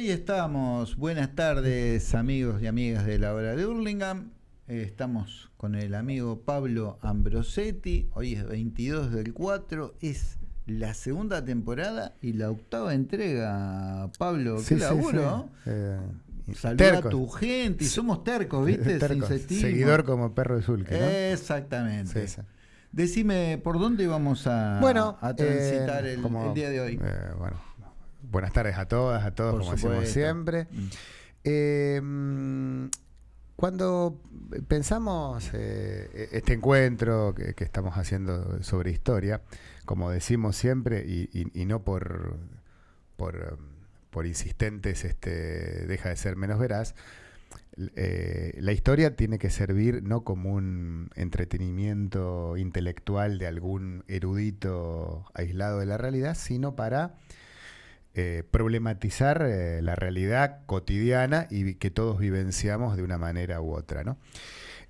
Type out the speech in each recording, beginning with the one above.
ahí estamos. Buenas tardes, amigos y amigas de la hora de Hurlingham. Eh, estamos con el amigo Pablo Ambrosetti. Hoy es 22 del 4. Es la segunda temporada y la octava entrega. Pablo, qué Sí, laburo. sí. Eh, Saluda a tu gente y somos tercos, ¿viste? Tercos. Seguidor como perro de Zulke, ¿no? Exactamente. Decime, ¿por dónde vamos a, Bueno, a transitar eh, el, como, el día de hoy? bueno, buenas tardes a todas, a todos, Por como decimos supuesto. siempre. Mm. Eh, cuando pensamos eh, este encuentro que, que estamos haciendo sobre historia, como decimos siempre, y, y- y no por, por, por insistentes este, deja de ser menos veraz, eh, la historia tiene que servir no como un entretenimiento intelectual de algún erudito aislado de la realidad, sino para eh, problematizar eh, la realidad cotidiana y que todos vivenciamos de una manera u otra. ¿no?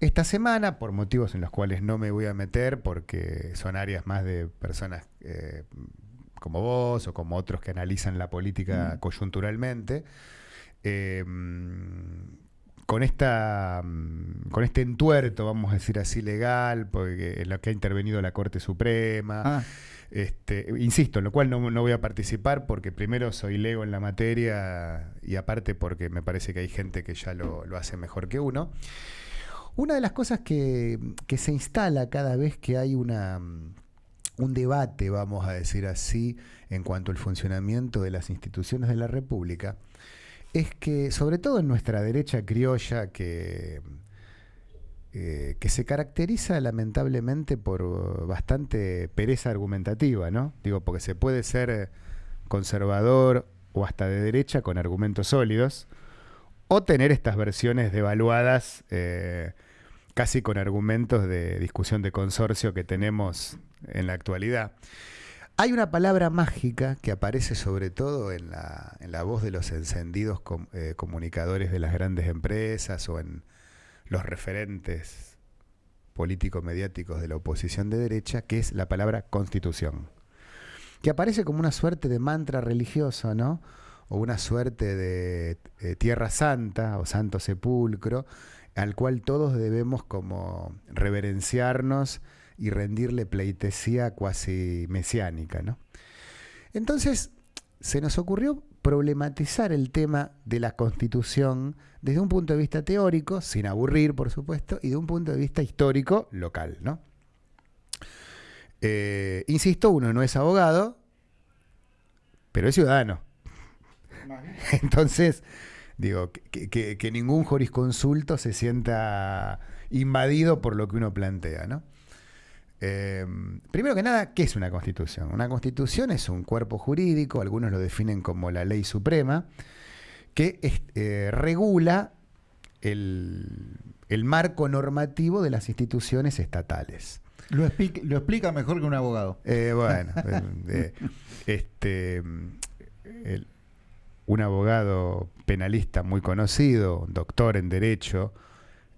Esta semana, por motivos en los cuales no me voy a meter, porque son áreas más de personas eh, como vos o como otros que analizan la política Mm. coyunturalmente, con esta con este entuerto, vamos a decir así, legal, porque en lo que ha intervenido la Corte Suprema, Ah, este, insisto, en lo cual no, no voy a participar porque primero soy lego en la materia y aparte porque me parece que hay gente que ya lo, lo hace mejor que uno. Una de las cosas que, que se instala cada vez que hay una, un debate, vamos a decir así, en cuanto al funcionamiento de las instituciones de la República, es que, sobre todo en nuestra derecha criolla, que, eh, que se caracteriza lamentablemente por bastante pereza argumentativa, ¿no? Digo, porque se puede ser conservador o hasta de derecha con argumentos sólidos, o tener estas versiones devaluadas eh, casi con argumentos de discusión de consorcio que tenemos en la actualidad. Hay una palabra mágica que aparece sobre todo en la, en la voz de los encendidos eh, comunicadores de las grandes empresas o en los referentes político-mediáticos de la oposición de derecha, que es la palabra constitución, que aparece como una suerte de mantra religioso, ¿no? O una suerte de eh, tierra santa o santo sepulcro, al cual todos debemos como reverenciarnos y rendirle pleitesía cuasi mesiánica, ¿no? Entonces, se nos ocurrió problematizar el tema de la constitución desde un punto de vista teórico, sin aburrir, por supuesto, y de un punto de vista histórico local, ¿no? Eh, insisto, uno no es abogado, pero es ciudadano. Entonces, digo, que, que- que ningún jurisconsulto se sienta invadido por lo que uno plantea, ¿no? Eh, primero que nada, ¿qué es una constitución? Una constitución es un cuerpo jurídico, algunos lo definen como la ley suprema, que es- eh, regula el, el marco normativo de las instituciones estatales. lo, explica, lo explica mejor que un abogado. Eh, bueno, eh, este, el- un abogado penalista muy conocido, doctor en Derecho,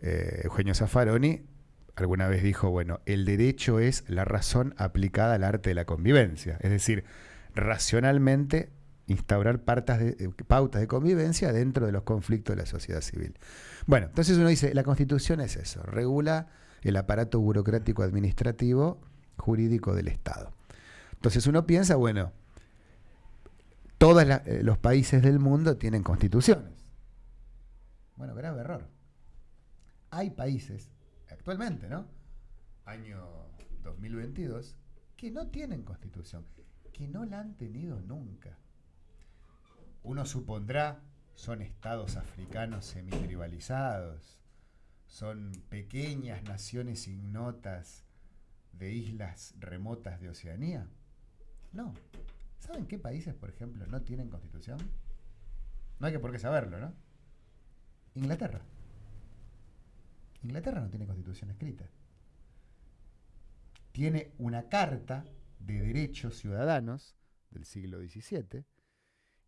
Eugenio Zaffaroni, alguna vez dijo, bueno, el derecho es la razón aplicada al arte de la convivencia, es decir, racionalmente instaurar eh, pautas de convivencia dentro de los conflictos de la sociedad civil. Bueno, entonces uno dice, la constitución es eso, regula el aparato burocrático administrativo jurídico del Estado. Entonces uno piensa, bueno, todos eh, los países del mundo tienen constituciones. Bueno, grave error. Hay países, actualmente, ¿no? Año 2022, que no tienen constitución, que no la han tenido nunca. Uno supondrá, son estados africanos semitribalizados, son pequeñas naciones ignotas de islas remotas de Oceanía. No. ¿Saben qué países, por ejemplo, no tienen constitución? No hay que por qué saberlo, ¿no? Inglaterra. Inglaterra no tiene constitución escrita. Tiene una carta de derechos ciudadanos del siglo XVII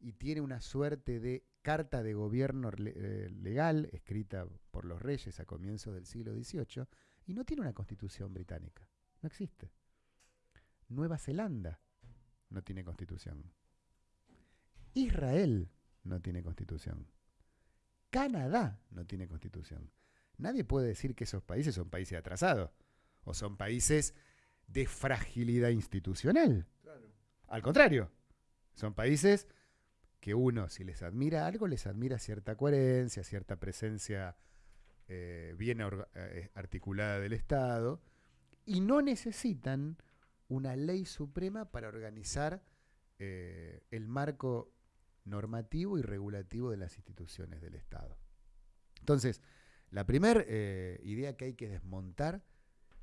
y tiene una suerte de carta de gobierno eh, legal escrita por los reyes a comienzos del siglo XVIII y no tiene una constitución británica. No existe. Nueva Zelanda no tiene constitución. Israel no tiene constitución. Canadá no tiene constitución. Nadie puede decir que esos países son países atrasados o son países de fragilidad institucional. Al contrario, son países que uno, si les admira algo, les admira cierta coherencia, cierta presencia eh, bien eh, articulada del Estado, y no necesitan una ley suprema para organizar eh, el marco normativo y regulativo de las instituciones del Estado. Entonces, la primera idea que hay que desmontar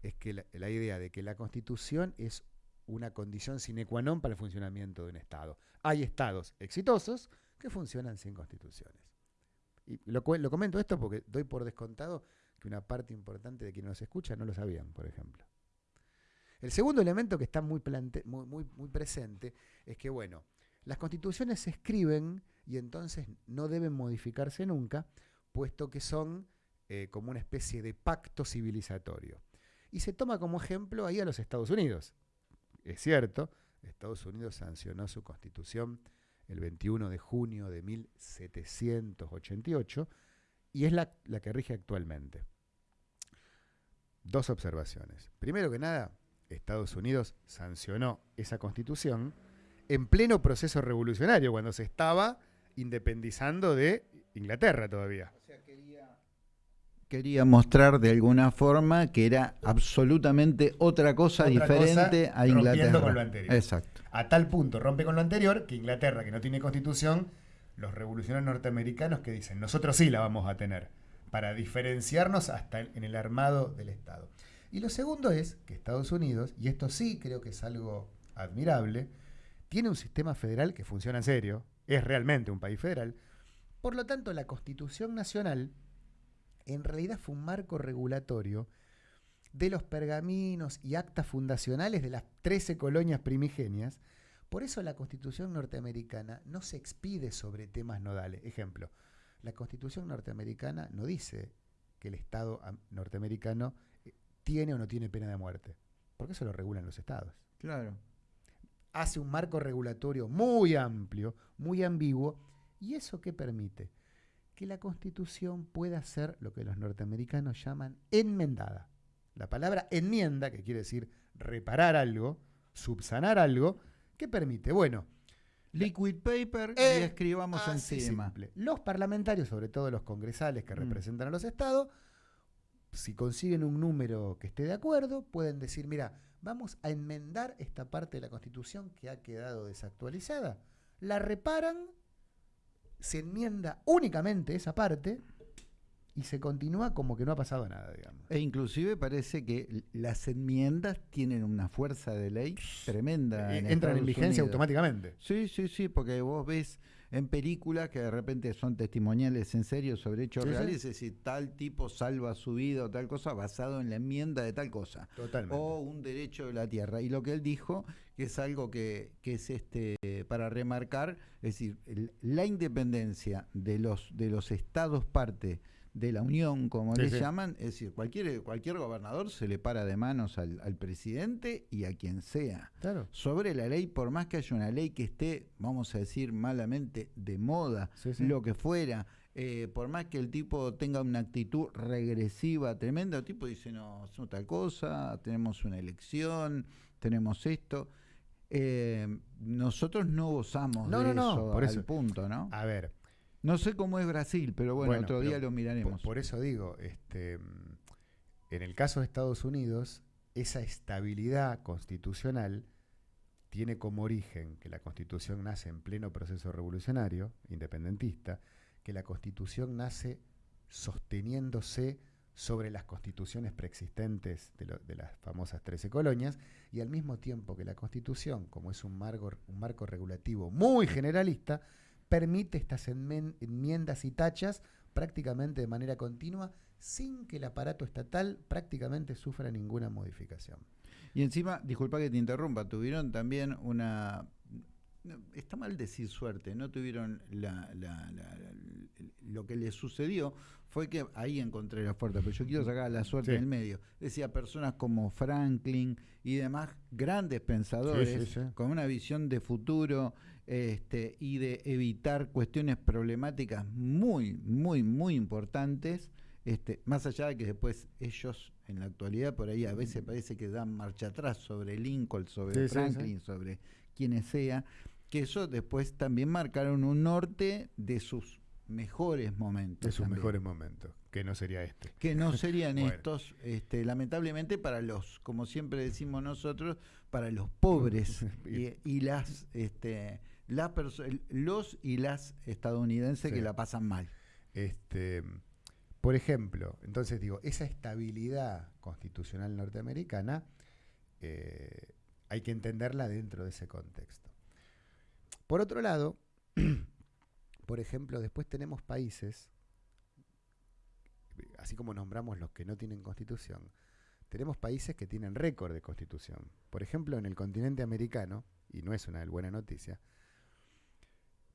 es que la, idea de que la Constitución es una condición sine qua non para el funcionamiento de un Estado. Hay Estados exitosos que funcionan sin constituciones. Y lo, lo comento esto porque doy por descontado que una parte importante de quienes nos escucha no lo sabían, por ejemplo. El segundo elemento que está muy, presente es que, bueno, las constituciones se escriben y entonces no deben modificarse nunca, puesto que son eh, como una especie de pacto civilizatorio. Y se toma como ejemplo ahí a los Estados Unidos. Es cierto, Estados Unidos sancionó su constitución el 21 de junio de 1788 y es la, la que rige actualmente. Dos observaciones. Primero que nada, Estados Unidos sancionó esa constitución en pleno proceso revolucionario, cuando se estaba independizando de Inglaterra todavía quería mostrar de alguna forma que era absolutamente otra cosa diferente a Inglaterra. con lo anterior. Exacto. A tal punto rompe con lo anterior que Inglaterra, que no tiene constitución, los revolucionarios norteamericanos que dicen, nosotros sí la vamos a tener, para diferenciarnos hasta en el armado del Estado. Y lo segundo es que Estados Unidos, y esto sí creo que es algo admirable, tiene un sistema federal que funciona en serio, es realmente un país federal, por lo tanto la Constitución Nacional en realidad fue un marco regulatorio de los pergaminos y actas fundacionales de las 13 colonias primigenias. Por eso la Constitución norteamericana no se expide sobre temas nodales. Ejemplo, la Constitución norteamericana no dice que el Estado norteamericano eh, tiene o no tiene pena de muerte, porque eso lo regulan los estados. Claro. Hace un marco regulatorio muy amplio, muy ambiguo, ¿y eso qué permite? Que la constitución pueda ser lo que los norteamericanos llaman enmendada. La palabra enmienda, que quiere decir reparar algo, subsanar algo, ¿qué permite? Bueno, liquid paper y escribamos encima. Los parlamentarios, sobre todo los congresales que mm. representan a los estados, si consiguen un número que esté de acuerdo, pueden decir, mira, vamos a enmendar esta parte de la Constitución que ha quedado desactualizada. La reparan se enmienda únicamente esa parte y se continúa como que no ha pasado nada, digamos. E inclusive parece que las enmiendas tienen una fuerza de ley tremenda. Eh, entran en vigencia automáticamente. Sí, sí, sí, porque vos ves en películas que de repente son testimoniales en serio sobre hechos reales, es decir, tal tipo salva su vida o tal cosa basado en la enmienda de tal cosa. Totalmente. O un derecho de la tierra. Y lo que él dijo, que es algo que, que es este para remarcar, es decir, la independencia de los, de los estados parte de la Unión, como le llaman, es decir, cualquier, cualquier gobernador se le para de manos al, presidente y a quien sea. Claro. Sobre la ley, por más que haya una ley que esté, vamos a decir malamente, de moda, lo que fuera, eh, por más que el tipo tenga una actitud regresiva tremenda, el tipo dice, no, es otra cosa, tenemos una elección, tenemos esto. Eh, nosotros no gozamos de eso, por al punto, ¿no? A ver, no sé cómo es Brasil, pero bueno, otro día lo miraremos. Por, eso digo, este, en el caso de Estados Unidos, esa estabilidad constitucional tiene como origen que la constitución nace en pleno proceso revolucionario, independentista, que la constitución nace sosteniéndose sobre las constituciones preexistentes de, las famosas 13 colonias, y al mismo tiempo que la constitución, como es un marco, un marco regulativo muy generalista, permite estas enmiendas y tachas prácticamente de manera continua sin que el aparato estatal prácticamente sufra ninguna modificación. Y encima, disculpa que te interrumpa, tuvieron también una... Está mal decir suerte, no tuvieron la, lo que les sucedió fue que ahí encontré la fuerza, pero yo quiero sacar la suerte en el medio. Decía personas como Franklin y demás grandes pensadores con una visión de futuro este, y de evitar cuestiones problemáticas muy, muy, muy importantes, este, más allá de que después ellos en la actualidad por ahí a veces parece que dan marcha atrás sobre Lincoln, sobre Franklin, sobre quienes sea, que eso después también marcaron un norte de sus mejores momentos. De sus mejores momentos, que no sería este. Que no serían estos, este, lamentablemente para los, como siempre decimos nosotros, para los pobres y, las, este, los y las estadounidenses que la pasan mal. Este, por ejemplo, entonces digo, esa estabilidad constitucional norteamericana eh, hay que entenderla dentro de ese contexto. Por otro lado, por ejemplo, después tenemos países, así como nombramos los que no tienen constitución, tenemos países que tienen récord de constitución. Por ejemplo, en el continente americano, y no es una buena noticia,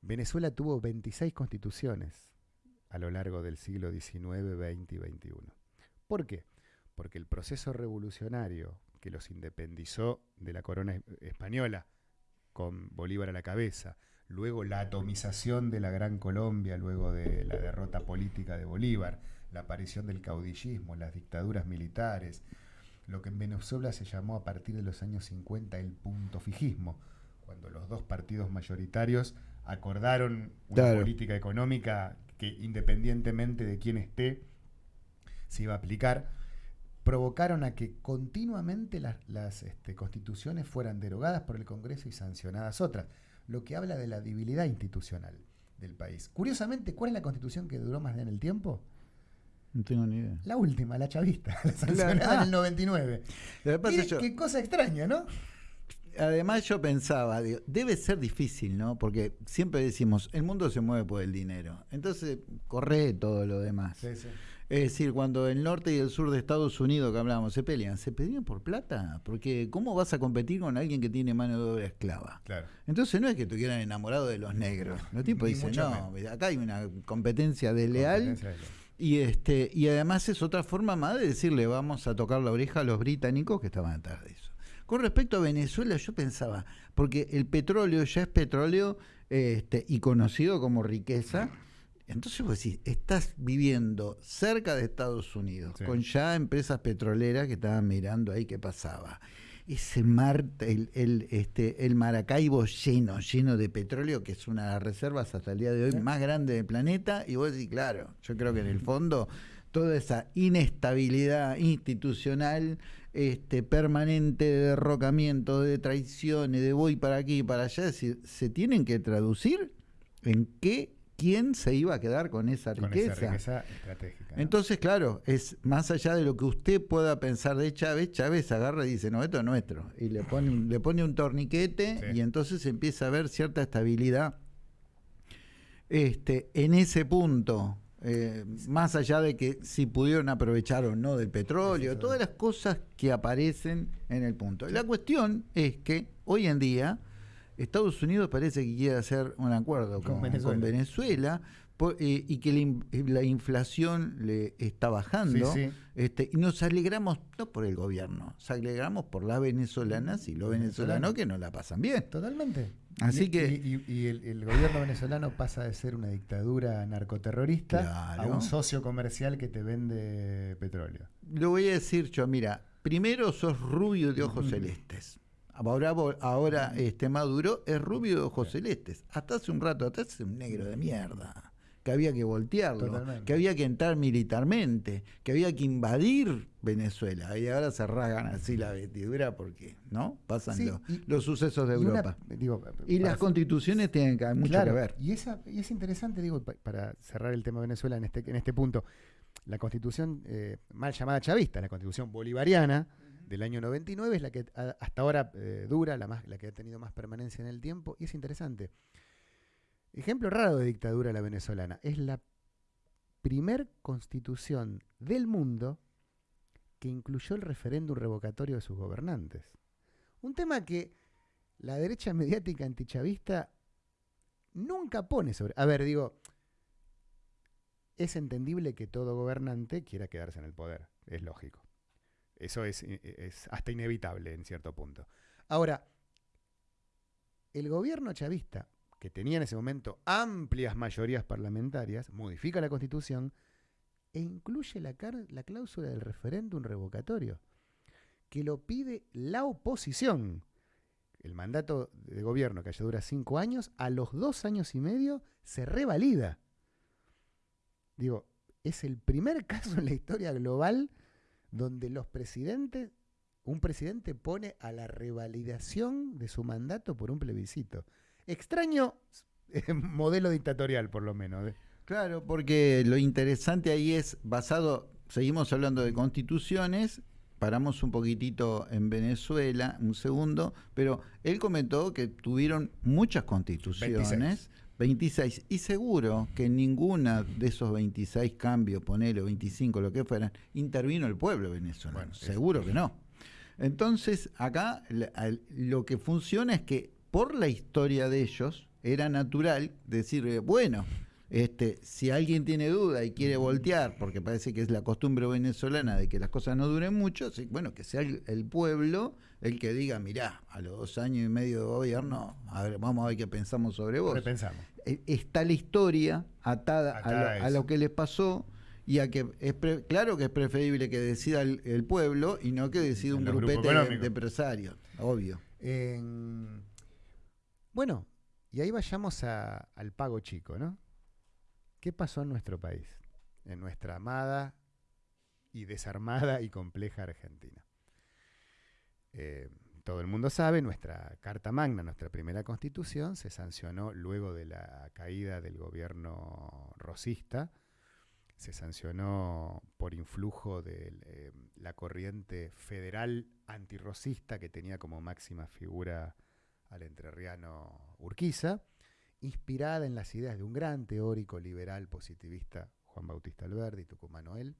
Venezuela tuvo 26 constituciones a lo largo del siglo XIX, XX y XXI. ¿Por qué? Porque el proceso revolucionario que los independizó de la corona española con Bolívar a la cabeza, luego la atomización de la Gran Colombia, luego de la derrota política de Bolívar, la aparición del caudillismo, las dictaduras militares, lo que en Venezuela se llamó a partir de los años 50 el punto fijismo, cuando los dos partidos mayoritarios acordaron una política económica que independientemente de quién esté, se iba a aplicar provocaron a que continuamente las, este, constituciones fueran derogadas por el Congreso y sancionadas otras, lo que habla de la debilidad institucional del país. Curiosamente, ¿cuál es la constitución que duró más en el tiempo? No tengo ni idea. La última, la chavista, la sancionada en el 99. qué cosa extraña, ¿no? además yo pensaba, debe ser difícil, ¿no? Porque siempre decimos, el mundo se mueve por el dinero. Entonces, corre todo lo demás. Sí, sí. Es decir, cuando el norte y el sur de Estados Unidos que hablábamos se pelean, ¿se pelean por plata? Porque ¿cómo vas a competir con alguien que tiene mano de obra esclava? Claro. Entonces no es que estuvieran enamorados de los negros. Los tipos dicen, no, acá hay una competencia desleal. Y este, y además es otra forma más de decirle vamos a tocar la oreja a los británicos que estaban atrás de eso. Con respecto a Venezuela, yo pensaba, porque el petróleo ya es petróleo este, y conocido como riqueza entonces vos decís, estás viviendo cerca de Estados Unidos, con ya empresas petroleras que estaban mirando ahí qué pasaba. Ese mar, el, el, este, el Maracaibo lleno, lleno de petróleo, que es una de las reservas hasta el día de hoy más grande del planeta, y vos decís, claro, yo creo que en el fondo toda esa inestabilidad institucional este, permanente de derrocamiento, de traiciones, de voy para aquí y para allá, es decir, se tienen que traducir en qué quién se iba a quedar con esa riqueza. estratégica. Entonces, claro, es más allá de lo que usted pueda pensar de Chávez, Chávez agarra y dice, no, esto es nuestro. Y le pone un, le pone un torniquete y entonces empieza a ver cierta estabilidad este, en ese punto. Eh, más allá de que si pudieron aprovechar o no del petróleo, todas las cosas que aparecen en el punto. La cuestión es que hoy en día Estados Unidos parece que quiere hacer un acuerdo con, Venezuela, eh, y que la, inflación le está bajando. Este, y nos alegramos, no por el gobierno, nos alegramos por las venezolanas y los venezolanos que no la pasan bien. Totalmente. Así y, que. Y, el, gobierno venezolano pasa de ser una dictadura narcoterrorista a un socio comercial que te vende petróleo. Lo voy a decir yo, mira, primero sos rubio de ojos celestes. Ahora, ahora este Maduro es rubio de ojos celestes. Hasta hace un rato atrás es un negro de mierda. Que había que voltearlo, que había que entrar militarmente, que había que invadir Venezuela. Y ahora se ragan así la vestidura porque, ¿no? Pasan los, sucesos de Europa. y las constituciones tienen que, mucho que ver. Y, esa, y es interesante, digo, para cerrar el tema de Venezuela en este, en este punto, la constitución eh, mal llamada chavista, la constitución bolivariana, del año 99 es la que hasta ahora eh, dura, la, más, la que ha tenido más permanencia en el tiempo, y es interesante. Ejemplo raro de dictadura la venezolana. Es la primer constitución del mundo que incluyó el referéndum revocatorio de sus gobernantes. Un tema que la derecha mediática antichavista nunca pone sobre... A ver, digo, es entendible que todo gobernante quiera quedarse en el poder, es lógico. Eso es, eh, es hasta inevitable en cierto punto. Ahora, el gobierno chavista que tenía en ese momento amplias mayorías parlamentarias, modifica la constitución e incluye la, la cláusula del referéndum revocatorio, que lo pide la oposición. El mandato de gobierno que ya dura cinco años, a los dos años y medio se revalida. Digo, es el primer caso en la historia global donde los presidentes, un presidente pone a la revalidación de su mandato por un plebiscito. Extraño eh, modelo dictatorial, por lo menos. ¿eh? Claro, porque lo interesante ahí es basado, seguimos hablando de constituciones, paramos un poquitito en Venezuela, un segundo, pero él comentó que tuvieron muchas constituciones. 26. Y seguro que ninguna de esos 26 cambios, ponele 25, lo que fueran, intervino el pueblo venezolano. seguro que no. Entonces, acá lo que funciona es que por la historia de ellos era natural decir, bueno, este, si alguien tiene duda y quiere voltear, porque parece que es la costumbre venezolana de que las cosas no duren mucho, bueno, que sea el, pueblo el que diga, mirá, a los dos años y medio de gobierno, a ver, vamos a ver qué pensamos sobre vos. Pensamos. E, está la historia atada, a, lo, que les pasó y a que es claro que es preferible que decida el, pueblo y no que decida un grupete de, empresarios, obvio. bueno, y ahí vayamos al pago chico, ¿no? ¿Qué pasó en nuestro país? En nuestra amada y desarmada y compleja Argentina. Eh, todo el mundo sabe, nuestra Carta Magna, nuestra primera constitución, se sancionó luego de la caída del gobierno rosista, se sancionó por influjo de eh, la corriente federal antirrosista que tenía como máxima figura al entrerriano Urquiza, inspirada en las ideas de un gran teórico liberal positivista, Juan Bautista Alberdi, tucumano él.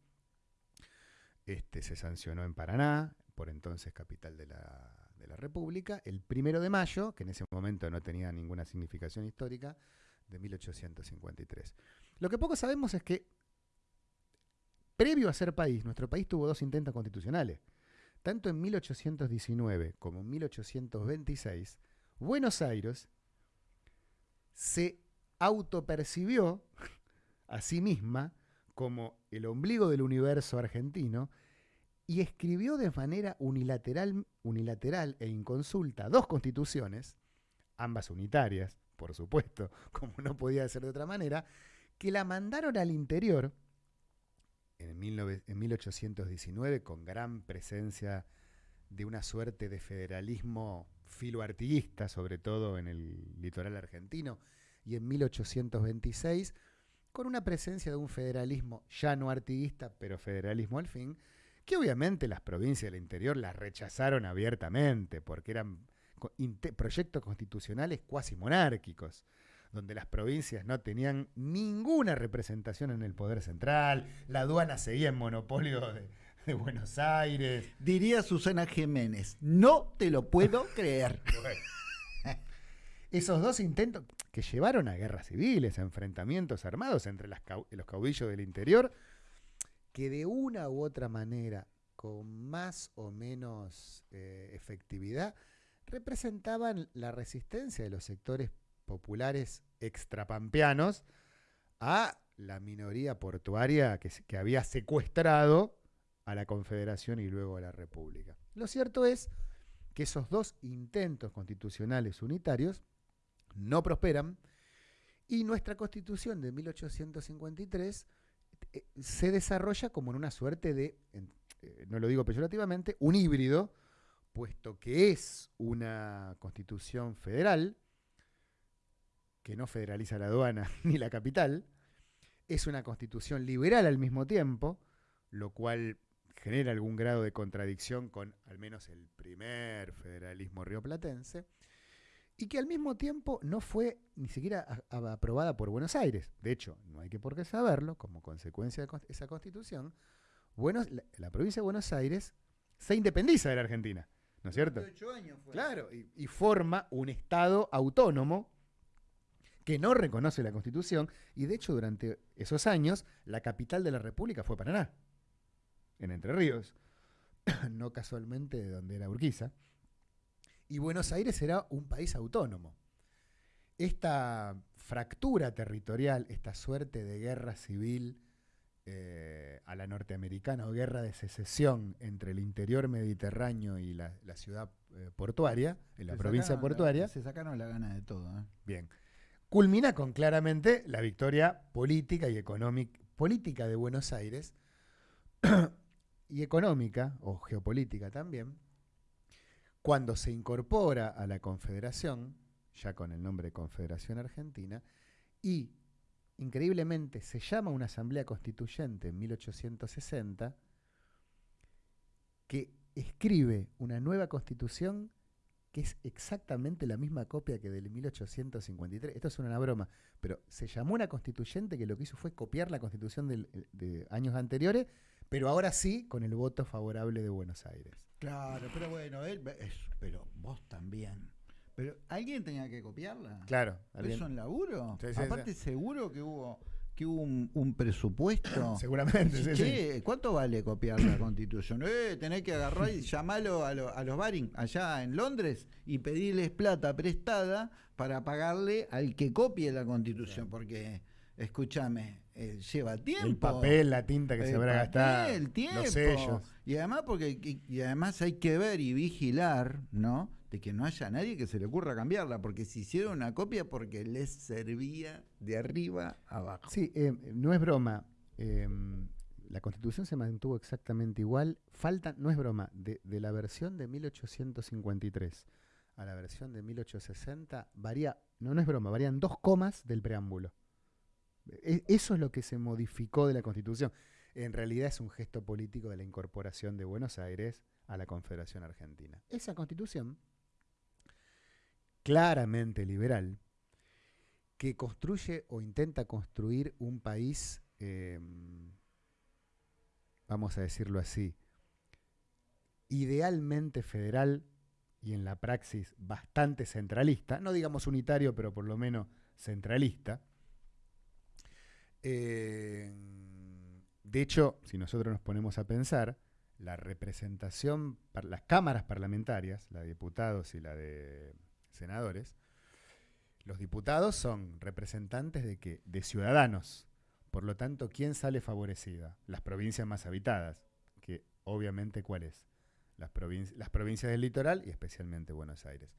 Este, se sancionó en Paraná, por entonces capital de la, de la República, el primero de mayo, que en ese momento no tenía ninguna significación histórica, de 1853. Lo que poco sabemos es que, previo a ser país, nuestro país tuvo dos intentos constitucionales. Tanto en 1819 como en 1826, Buenos Aires se autopercibió a sí misma como el ombligo del universo argentino y escribió de manera unilateral, unilateral e inconsulta dos constituciones, ambas unitarias, por supuesto, como no podía ser de otra manera, que la mandaron al interior en, en 1819 con gran presencia de una suerte de federalismo filoartiguista, sobre todo en el litoral argentino, y en 1826 con una presencia de un federalismo ya no artiguista, pero federalismo al fin, que obviamente las provincias del interior las rechazaron abiertamente, porque eran proyectos constitucionales cuasi monárquicos, donde las provincias no tenían ninguna representación en el poder central, la aduana seguía en monopolio de, de Buenos Aires. Diría Susana Jiménez, no te lo puedo creer. Esos dos intentos que llevaron a guerras civiles, a enfrentamientos armados entre los caudillos del interior, que de una u otra manera, con más o menos eh, efectividad, representaban la resistencia de los sectores populares extrapampeanos a la minoría portuaria que, que había secuestrado a la Confederación y luego a la República. Lo cierto es que esos dos intentos constitucionales unitarios no prosperan y nuestra constitución de 1853 eh, se desarrolla como en una suerte de, eh, no lo digo peyorativamente, un híbrido, puesto que es una constitución federal, que no federaliza la aduana ni la capital, es una constitución liberal al mismo tiempo, lo cual genera algún grado de contradicción con al menos el primer federalismo rioplatense, y que al mismo tiempo no fue ni siquiera aprobada por Buenos Aires. De hecho, no hay que por qué saberlo, como consecuencia de esa constitución, la, provincia de Buenos Aires se independiza de la Argentina, ¿no es cierto? años fue. Claro, y, y forma un Estado autónomo que no reconoce la Constitución, y de hecho durante esos años la capital de la República fue Paraná en Entre Ríos, no casualmente de donde era Urquiza, y Buenos Aires era un país autónomo. esta fractura territorial, esta suerte de guerra civil eh, a la norteamericana o guerra de secesión entre el interior mediterráneo y la, ciudad eh, portuaria, en la provincia portuaria. se sacaron la gana de todo. ¿eh? Bien. Culmina con claramente la victoria política y económica política de Buenos Aires y económica o geopolítica también, cuando se incorpora a la Confederación, ya con el nombre de Confederación Argentina, y increíblemente se llama una asamblea constituyente en 1860 que escribe una nueva constitución que es exactamente la misma copia que del 1853. Esto es una broma, pero se llamó una constituyente que lo que hizo fue copiar la constitución de años anteriores, pero ahora sí con el voto favorable de Buenos Aires. Claro, pero bueno, él, pero vos también. Pero alguien tenía que copiarla. Claro. ¿Eso en laburo? Aparte, seguro que hubo que hubo un, presupuesto. Seguramente, sí, sí. ¿Cuánto vale copiar la constitución? Eh, tenés que agarrar y llamarlo a, a los Baring allá en Londres y pedirles plata prestada para pagarle al que copie la constitución, porque escúchame, eh, lleva tiempo. El papel, la tinta que se habrá gastado. El tiempo. Los sellos. Y además, porque, y además hay que ver y vigilar, ¿no? De que no haya nadie que se le ocurra cambiarla, porque si hicieron una copia porque les servía de arriba abajo. Sí, eh, no es broma. Em, la constitución se mantuvo exactamente igual. Falta, no es broma, de, de la versión de 1853 a la versión de 1860 varía, no, no es broma, varían dos comas del preámbulo. E, eso es lo que se modificó de la Constitución. En realidad es un gesto político de la incorporación de Buenos Aires a la Confederación Argentina. Esa Constitución, claramente liberal, que construye o intenta construir un país, em, vamos a decirlo así, idealmente federal y en la praxis bastante centralista, no digamos unitario, pero por lo menos centralista, eh, de hecho, si nosotros nos ponemos a pensar, la representación, las cámaras parlamentarias, la de diputados y la de senadores, los diputados son representantes de, que, de ciudadanos. Por lo tanto, ¿quién sale favorecida? Las provincias más habitadas, que obviamente ¿cuál es? Las, las provincias del litoral y especialmente Buenos Aires.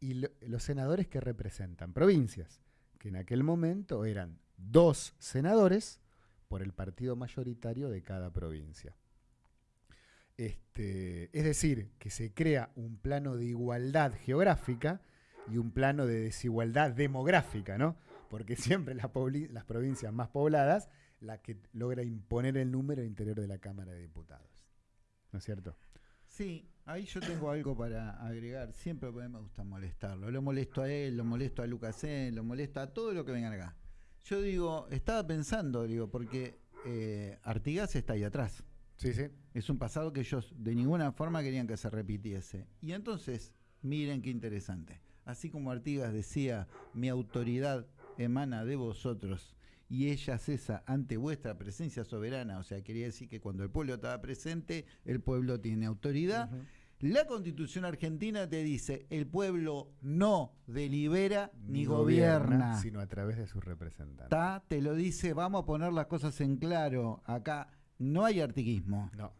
Y los senadores que representan provincias, que en aquel momento eran dos senadores por el partido mayoritario de cada provincia. Este, es decir, que se crea un plano de igualdad geográfica y un plano de desigualdad demográfica, ¿no? Porque siempre las, provincias más pobladas, la que logra imponer el número interior de la Cámara de Diputados. ¿No es cierto? Sí, ahí yo tengo algo para agregar. Siempre me gusta molestarlo. Lo molesto a él, lo molesto a Lucas, lo molesto a todo lo que vengan acá. Yo digo, estaba pensando, digo, porque eh, Artigas está ahí atrás. Sí, sí. Es un pasado que ellos de ninguna forma querían que se repitiese. Y entonces, miren qué interesante. Así como Artigas decía, mi autoridad emana de vosotros y ella cesa ante vuestra presencia soberana, o sea, quería decir que cuando el pueblo estaba presente, el pueblo tiene autoridad. La constitución argentina te dice, el pueblo no delibera ni, gobierna, sino a través de sus representantes. Te lo dice, vamos a poner las cosas en claro. Acá no hay artiquismo. No,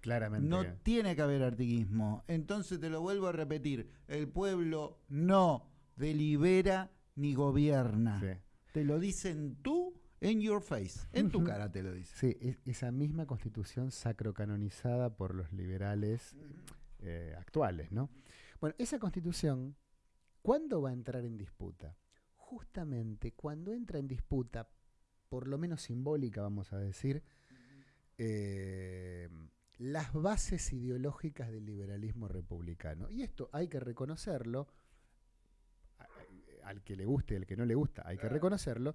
claramente. No tiene que haber artiquismo. Entonces te lo vuelvo a repetir, el pueblo no delibera ni gobierna. Te lo dicen tú en your face, en tu cara te lo dice. Sí, esa misma constitución sacrocanonizada por los liberales eh, actuales, ¿no? Bueno, esa constitución, ¿cuándo va a entrar en disputa? Justamente cuando entra en disputa, por lo menos simbólica, vamos a decir, eh, las bases ideológicas del liberalismo republicano. Y esto hay que reconocerlo, al que le guste y al que no le gusta, hay que reconocerlo,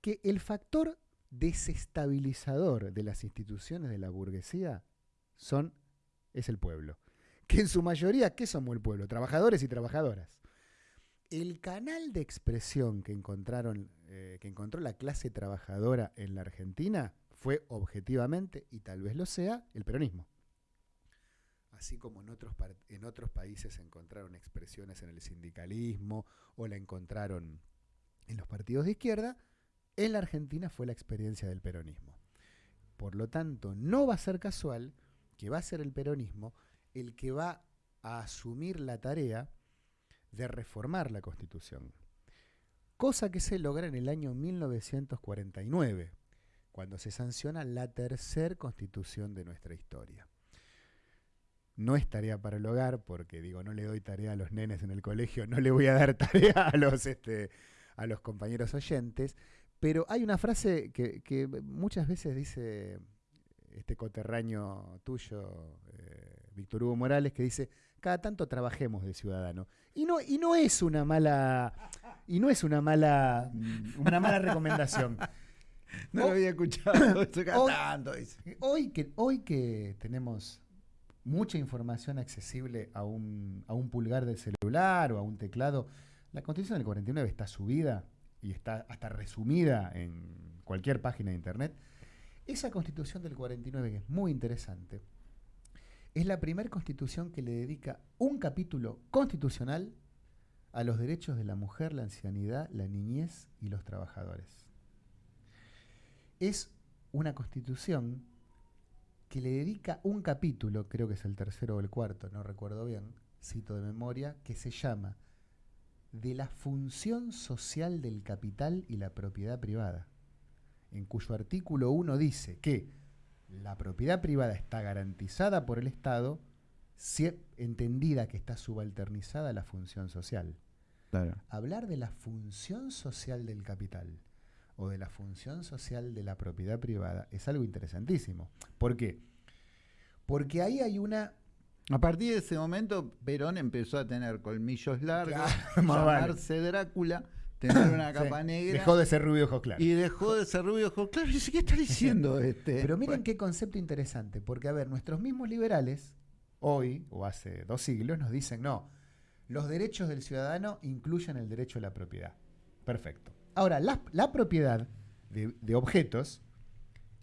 que el factor desestabilizador de las instituciones de la burguesía son, es el pueblo que en su mayoría, ¿qué somos el pueblo? Trabajadores y trabajadoras. El canal de expresión que, encontraron, eh, que encontró la clase trabajadora en la Argentina fue objetivamente, y tal vez lo sea, el peronismo. así como en otros, en otros países encontraron expresiones en el sindicalismo o la encontraron en los partidos de izquierda, en la Argentina fue la experiencia del peronismo. Por lo tanto, no va a ser casual que va a ser el peronismo el que va a asumir la tarea de reformar la Constitución. Cosa que se logra en el año 1949, cuando se sanciona la tercera Constitución de nuestra historia. No es tarea para el hogar, porque digo, no le doy tarea a los nenes en el colegio, no le voy a dar tarea a los, este, a los compañeros oyentes, pero hay una frase que, muchas veces dice este coterraño tuyo, eh, Víctor Hugo Morales, que dice, cada tanto trabajemos de ciudadano. Y no, y no es una mala, y no es una mala, una mala recomendación. No lo había escuchado. Hoy, tanto, hoy, que, hoy que tenemos mucha información accesible a un, a un pulgar del celular o a un teclado, la Constitución del 49 está subida y está hasta resumida en cualquier página de internet. Esa Constitución del 49, que es muy interesante, es la primera constitución que le dedica un capítulo constitucional a los derechos de la mujer, la ancianidad, la niñez y los trabajadores. Es una constitución que le dedica un capítulo, creo que es el tercero o el cuarto, no recuerdo bien, cito de memoria, que se llama De la función social del capital y la propiedad privada, en cuyo artículo 1 dice que la propiedad privada está garantizada por el Estado, si, entendida que está subalternizada a la función social. Hablar de la función social del capital o de la función social de la propiedad privada es algo interesantísimo. ¿Por qué? Porque ahí hay una... A partir de ese momento, Perón empezó a tener colmillos largos, llamarse Drácula tener una capa negra. Dejó de ser rubio ojos claros. Y dejó de ser rubio ojos claros. ¿qué está diciendo este? Pero miren qué concepto interesante, porque a ver, nuestros mismos liberales, hoy o hace dos siglos, nos dicen, no, los derechos del ciudadano incluyen el derecho a la propiedad. Perfecto. Ahora, la, propiedad de, de, objetos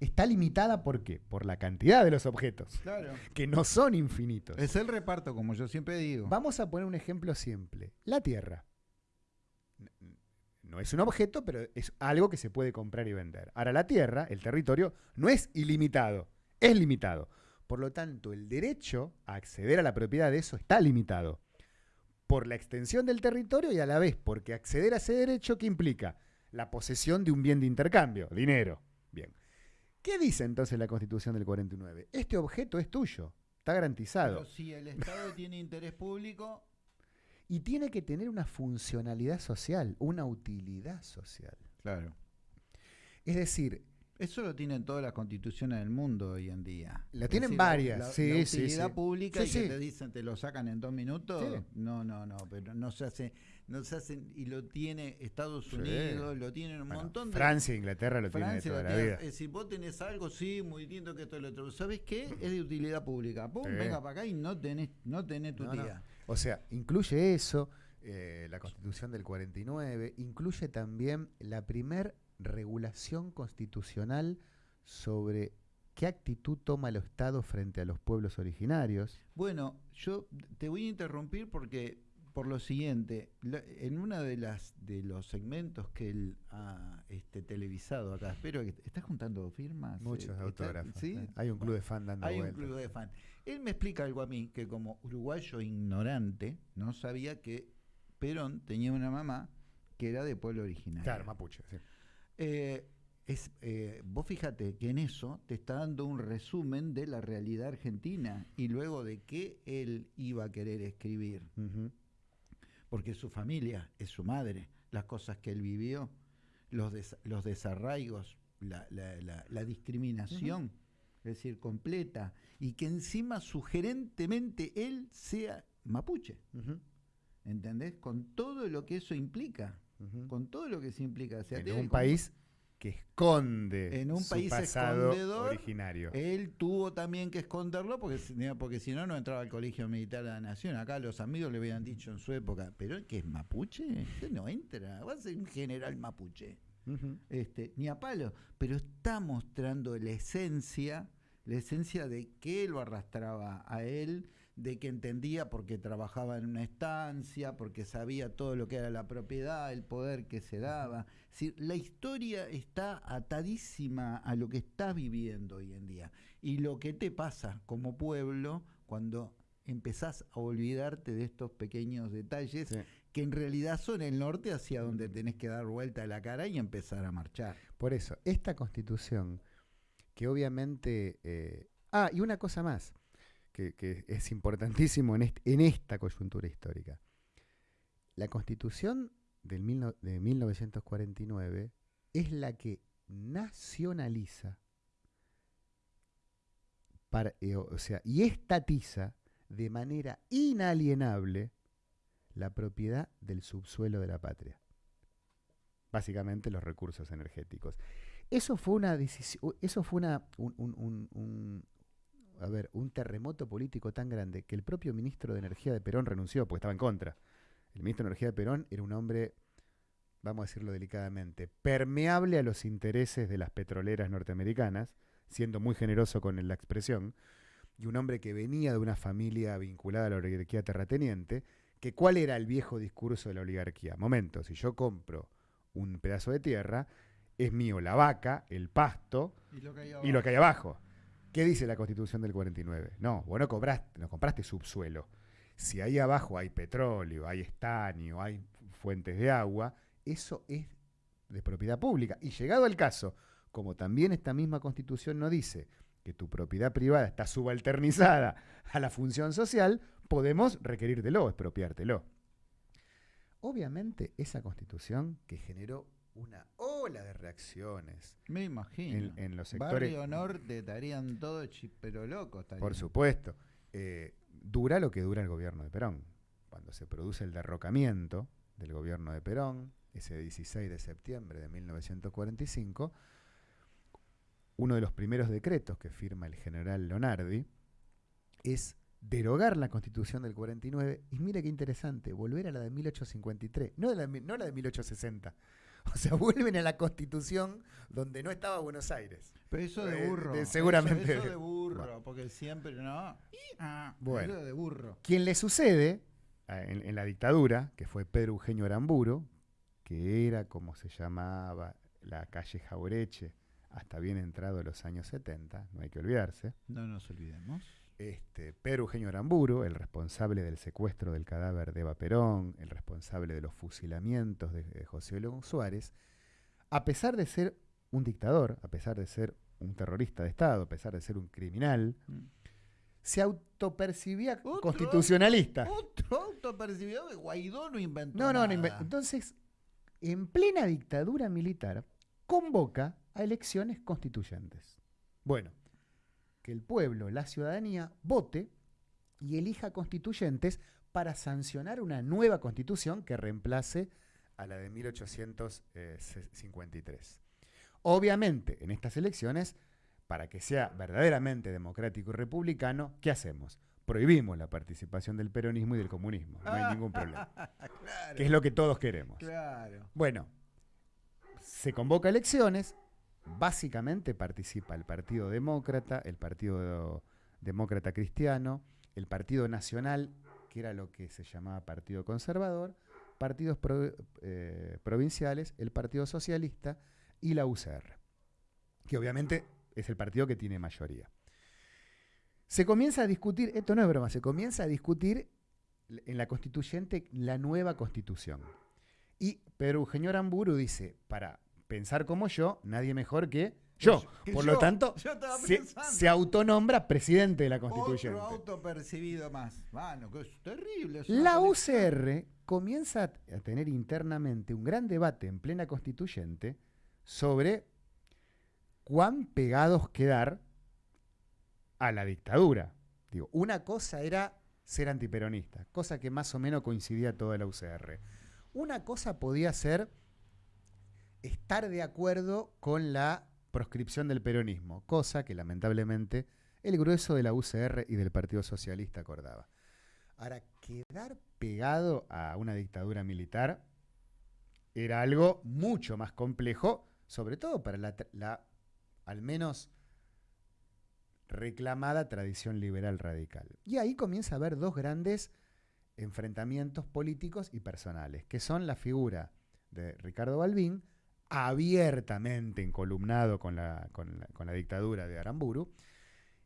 está limitada ¿por qué? Por la cantidad de los objetos, claro. que no son infinitos. Es el reparto, como yo siempre digo. Vamos a poner un ejemplo simple. La Tierra no es un objeto, pero es algo que se puede comprar y vender. Ahora, la tierra, el territorio, no es ilimitado, es limitado. Por lo tanto, el derecho a acceder a la propiedad de eso está limitado por la extensión del territorio y a la vez porque acceder a ese derecho, ¿qué implica? La posesión de un bien de intercambio, dinero. Bien. ¿Qué dice entonces la Constitución del 49? Este objeto es tuyo, está garantizado. Pero si el Estado tiene interés público, y tiene que tener una funcionalidad social, una utilidad social. Claro. Es decir, eso lo tienen todas las constituciones del mundo hoy en día. La tienen varias, sí, la utilidad pública y que te dicen, te lo sacan en dos minutos. No, no, no, pero no se hace, no se hacen, y lo tiene Estados Unidos, lo tienen un montón de. Francia, Inglaterra lo tiene toda la vida. Si vos tenés algo, sí, muy lindo que esto y lo otro. ¿Sabes qué? Es de utilidad pública. Pum, venga para acá y no tenés, no tenés tu utilidad. O sea, incluye eso, eh, la constitución del 49, incluye también la primer regulación constitucional sobre qué actitud toma el Estado frente a los pueblos originarios. Bueno, yo te voy a interrumpir porque por lo siguiente, en uno de las de los segmentos que él ha este, televisado acá, espero que estás juntando firmas. Muchos eh, autógrafos. ¿sí? Eh. Hay un club de fan dando Hay un club de fan. Él me explica algo a mí que como uruguayo ignorante no sabía que Perón tenía una mamá que era de pueblo originario. Claro, mapuche. Sí. Eh, es, eh, vos fíjate que en eso te está dando un resumen de la realidad argentina y luego de qué él iba a querer escribir. Porque su familia es su madre, las cosas que él vivió, los, los desarraigos, la, discriminación, es decir, completa, y que encima sugerentemente él sea mapuche. ¿Entendés? Con todo lo que eso implica con todo lo que se implica. en un país que esconde en un su país pasado originario. Él tuvo también que esconderlo porque, porque si no, no entraba al Colegio Militar de la Nación. Acá los amigos le habían dicho en su época, pero que es mapuche, usted no entra, va a ser un general mapuche. este, ni a palo, pero está mostrando la esencia, la esencia de que lo arrastraba a él, de que entendía porque trabajaba en una estancia, porque sabía todo lo que era la propiedad, el poder que se daba. la historia está atadísima a lo que estás viviendo hoy en día. Y lo que te pasa como pueblo cuando empezás a olvidarte de estos pequeños detalles que en realidad son el norte hacia donde tenés que dar vuelta a la cara y empezar a marchar. Por eso, esta constitución, que obviamente... Eh, ah, y una cosa más, que, es importantísimo en, esta coyuntura histórica. La constitución del de 1949 es la que nacionaliza eh, o sea, y estatiza de manera inalienable la propiedad del subsuelo de la patria. Básicamente los recursos energéticos. Eso fue una eso fue un, a ver, un terremoto político tan grande que el propio ministro de Energía de Perón renunció porque estaba en contra. El ministro de Energía de Perón era un hombre, vamos a decirlo delicadamente, permeable a los intereses de las petroleras norteamericanas, siendo muy generoso con la expresión, y un hombre que venía de una familia vinculada a la oligarquía terrateniente, que cuál era el viejo discurso de la oligarquía. Momento, si yo compro un pedazo de tierra, es mío la vaca, el pasto y lo que hay abajo. ¿Qué dice la constitución del 49? No, vos no, cobraste, no compraste subsuelo. Si ahí abajo hay petróleo, hay estaño, hay fuentes de agua, eso es de propiedad pública. Y llegado el caso, como también esta misma constitución no dice que tu propiedad privada está subalternizada a la función social, podemos requerírtelo, expropiártelo. Obviamente esa constitución que generó una ola de reacciones. Me imagino. En, los sectores. Barrio Norte estarían todos pero locos. Por supuesto. Eh, dura lo que dura el gobierno de Perón. Cuando se produce el derrocamiento del gobierno de Perón, ese 16 de septiembre de 1945, uno de los primeros decretos que firma el general Leonardi es derogar la constitución del 49 y mire qué interesante, volver a la de 1853, no, la, no la de 1860. O sea, vuelven a la constitución donde no estaba Buenos Aires. Pero eso de eh, burro. seguramente. Eso, de burro, porque siempre no. Ah, bueno, eso de burro. Quien le sucede en, en, la dictadura, que fue Pedro Eugenio Aramburo, que era como se llamaba la calle Jaureche, hasta bien entrado los años 70, no hay que olvidarse. No nos olvidemos. Este, Pedro Eugenio Aramburu, el responsable del secuestro del cadáver de Eva Perón, el responsable de los fusilamientos de, José León Suárez, a pesar de ser un dictador, a pesar de ser un terrorista de Estado, a pesar de ser un criminal, mm. se autopercibía constitucionalista. Otro autopercibido que Guaidó no inventó. No, no, no inventó. Entonces, en plena dictadura militar, convoca a elecciones constituyentes. Bueno, que el pueblo, la ciudadanía, vote y elija constituyentes para sancionar una nueva constitución que reemplace a la de 1853. Obviamente, en estas elecciones, para que sea verdaderamente democrático y republicano, ¿qué hacemos? Prohibimos la participación del peronismo y del comunismo. No hay ningún problema. Que es lo que todos queremos. Claro. Bueno, se convoca elecciones, básicamente participa el Partido Demócrata, el Partido Demócrata Cristiano, el Partido Nacional, que era lo que se llamaba Partido Conservador, partidos eh, provinciales, el Partido Socialista y la UCR, que obviamente es el partido que tiene mayoría. Se comienza a discutir, esto no es broma, se comienza a discutir en la constituyente la nueva constitución. Y Pedro Eugenio Aramburu dice, para pensar como yo, nadie mejor que yo. Por lo tanto, se, autonombra presidente de la constituyente. Otro autopercibido más. Bueno, que es terrible. la UCR comienza a tener internamente un gran debate en plena constituyente sobre cuán pegados quedar a la dictadura. Digo, una cosa era ser antiperonista, cosa que más o menos coincidía toda la UCR. Una cosa podía ser estar de acuerdo con la proscripción del peronismo, cosa que lamentablemente el grueso de la UCR y del Partido Socialista acordaba. Ahora, quedar pegado a una dictadura militar era algo mucho más complejo, sobre todo para la, al menos reclamada tradición liberal radical. Y ahí comienza a haber dos grandes enfrentamientos políticos y personales, que son la figura de Ricardo Balbín, abiertamente encolumnado con la, con la, dictadura de Aramburu,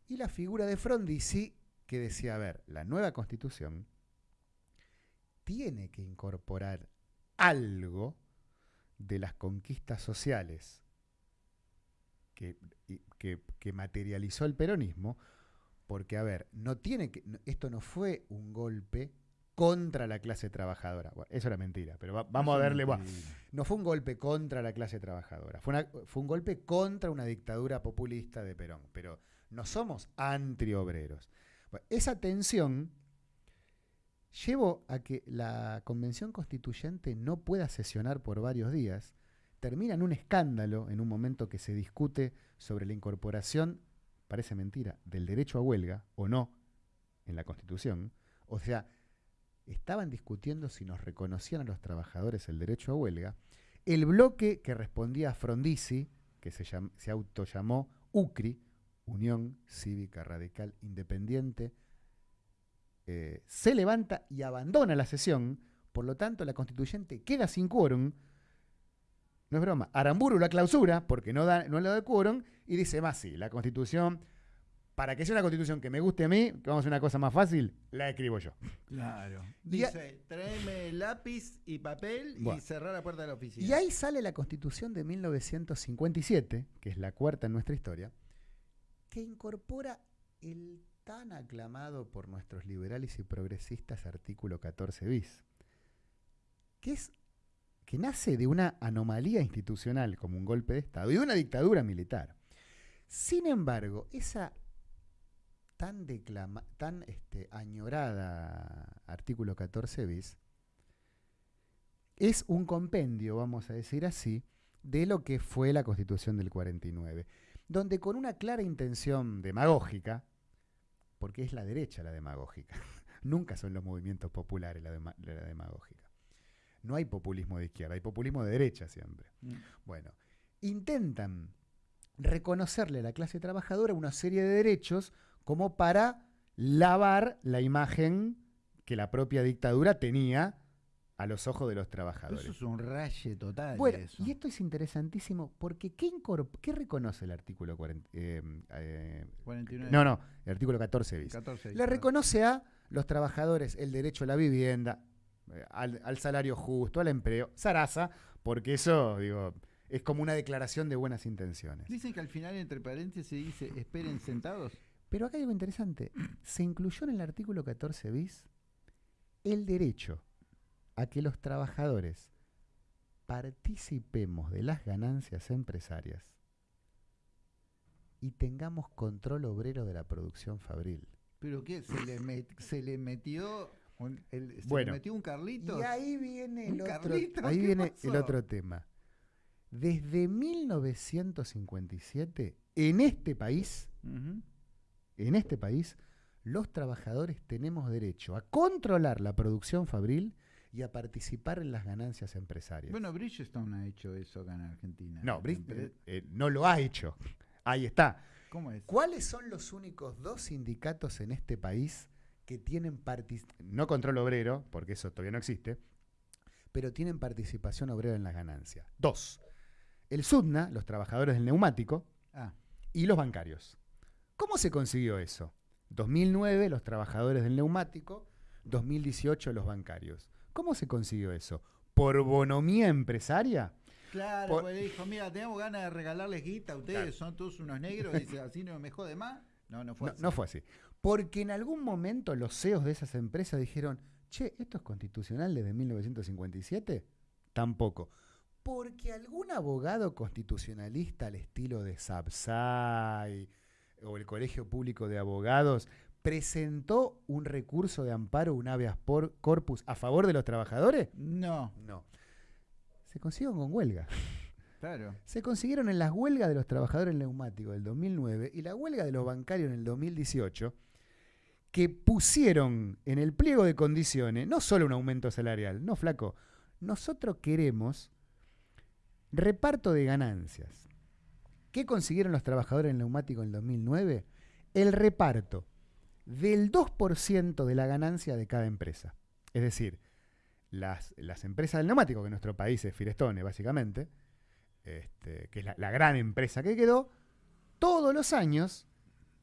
y la figura de Frondizi, que decía, a ver, la nueva constitución tiene que incorporar algo de las conquistas sociales que, que, materializó el peronismo, porque, a ver, no tiene que, esto no fue un golpe contra la clase trabajadora. eso era mentira, pero vamos a verle. no fue un golpe contra la clase trabajadora, fue, fue, un golpe contra una dictadura populista de Perón, pero no somos antiobreros. esa tensión llevó a que la convención constituyente no pueda sesionar por varios días, termina en un escándalo en un momento que se discute sobre la incorporación, parece mentira, del derecho a huelga o no en la Constitución. O sea, estaban discutiendo si nos reconocían a los trabajadores el derecho a huelga. El bloque que respondía a Frondizi, que se, autollamó UCRI, Unión Cívica Radical Independiente, eh, se levanta y abandona la sesión, por lo tanto la constituyente queda sin quórum. No es broma, Aramburu la clausura porque no, da, no le da quórum y dice, más sí, la constitución para que sea una constitución que me guste a mí, que vamos a hacer una cosa más fácil, la escribo yo. Claro. Dice, tráeme lápiz y papel y cerrar la puerta de la oficina. Y ahí sale la constitución de 1957, que es la cuarta en nuestra historia, que incorpora el tan aclamado por nuestros liberales y progresistas artículo 14 bis, que es que nace de una anomalía institucional como un golpe de Estado y de una dictadura militar. Sin embargo, esa tan, declama, tan este, añorada artículo 14 bis es un compendio, vamos a decir así, de lo que fue la Constitución del 49, donde con una clara intención demagógica, porque es la derecha la demagógica, nunca son los movimientos populares la, demagógica. No hay populismo de izquierda, hay populismo de derecha siempre. Mm. Bueno, intentan reconocerle a la clase trabajadora una serie de derechos como para lavar la imagen que la propia dictadura tenía a los ojos de los trabajadores. Eso es un raye total. Bueno, y esto es interesantísimo porque ¿qué, ¿qué reconoce el artículo 40, eh, eh, No, no, el artículo 14 bis. Le reconoce a los trabajadores el derecho a la vivienda, eh, al, al, salario justo, al empleo, zaraza, porque eso, digo, es como una declaración de buenas intenciones. Dicen que al final, entre paréntesis, se dice esperen sentados. Pero acá hay algo interesante. Se incluyó en el artículo 14 bis el derecho a que los trabajadores participemos de las ganancias empresarias y tengamos control obrero de la producción fabril. ¿Pero qué? ¿Se le, se le metió un, se metió un Carlito? Y ahí viene el otro, ahí viene el otro tema. Desde 1957, en este país, en este país, los trabajadores tenemos derecho a controlar la producción fabril y a participar en las ganancias empresarias. Bueno, Bridgestone ha hecho eso acá en Argentina. No, Bridgestone eh, no lo ha hecho. Ahí está. ¿Cómo es? ¿Cuáles son los únicos dos sindicatos en este país que tienen no control obrero, porque eso todavía no existe, pero tienen participación obrera en las ganancias? Dos. El SUDNA, los trabajadores del neumático, ah. y los bancarios. ¿Cómo se consiguió eso? 2009 los trabajadores del neumático, 2018 los bancarios. ¿Cómo se consiguió eso? ¿Por bonomía empresaria? Claro, le dijo, mira, tenemos ganas de regalarles guita a ustedes, son todos unos negros, y dice, así no me jode más. No, no fue así. No fue así. Porque en algún momento los CEOs de esas empresas dijeron, che, ¿esto es constitucional desde 1957? Tampoco. Porque algún abogado constitucionalista al estilo de Sapsay, o el Colegio Público de Abogados presentó un recurso de amparo, un habeas corpus, a favor de los trabajadores? No. No. Se consiguieron con huelga. Claro. Se consiguieron en las huelgas de los trabajadores neumáticos del 2009 y la huelga de los bancarios en el 2018, que pusieron en el pliego de condiciones no solo un aumento salarial, no flaco, nosotros queremos reparto de ganancias. ¿Qué consiguieron los trabajadores en neumático en el 2009? el reparto del 2% de la ganancia de cada empresa. Es decir, las, empresas del neumático, que en nuestro país es Firestone, básicamente, este, que es la, la gran empresa que quedó, todos los años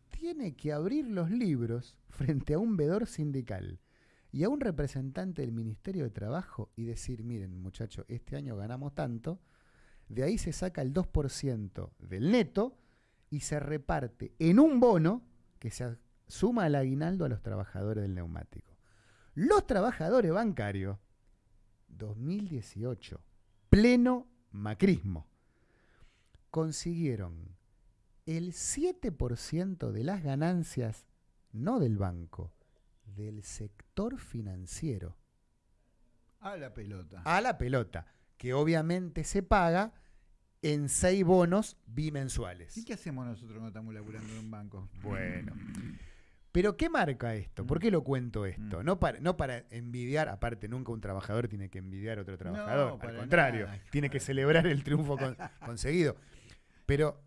tiene que abrir los libros frente a un vedor sindical y a un representante del Ministerio de Trabajo y decir, miren muchachos, este año ganamos tanto, de ahí se saca el 2% del neto y se reparte en un bono que se suma al aguinaldo a los trabajadores del neumático. Los trabajadores bancarios, 2018, pleno macrismo, consiguieron el 7% de las ganancias, no del banco, del sector financiero. A la pelota. A la pelota, que obviamente se paga en seis bonos bimensuales. ¿Y qué hacemos nosotros cuando estamos laburando en un banco? Bueno. Pero ¿qué marca esto? ¿Por qué lo cuento esto? Mm. No para, no para envidiar, aparte nunca un trabajador tiene que envidiar a otro trabajador, al contrario, tiene que celebrar el triunfo conseguido. Pero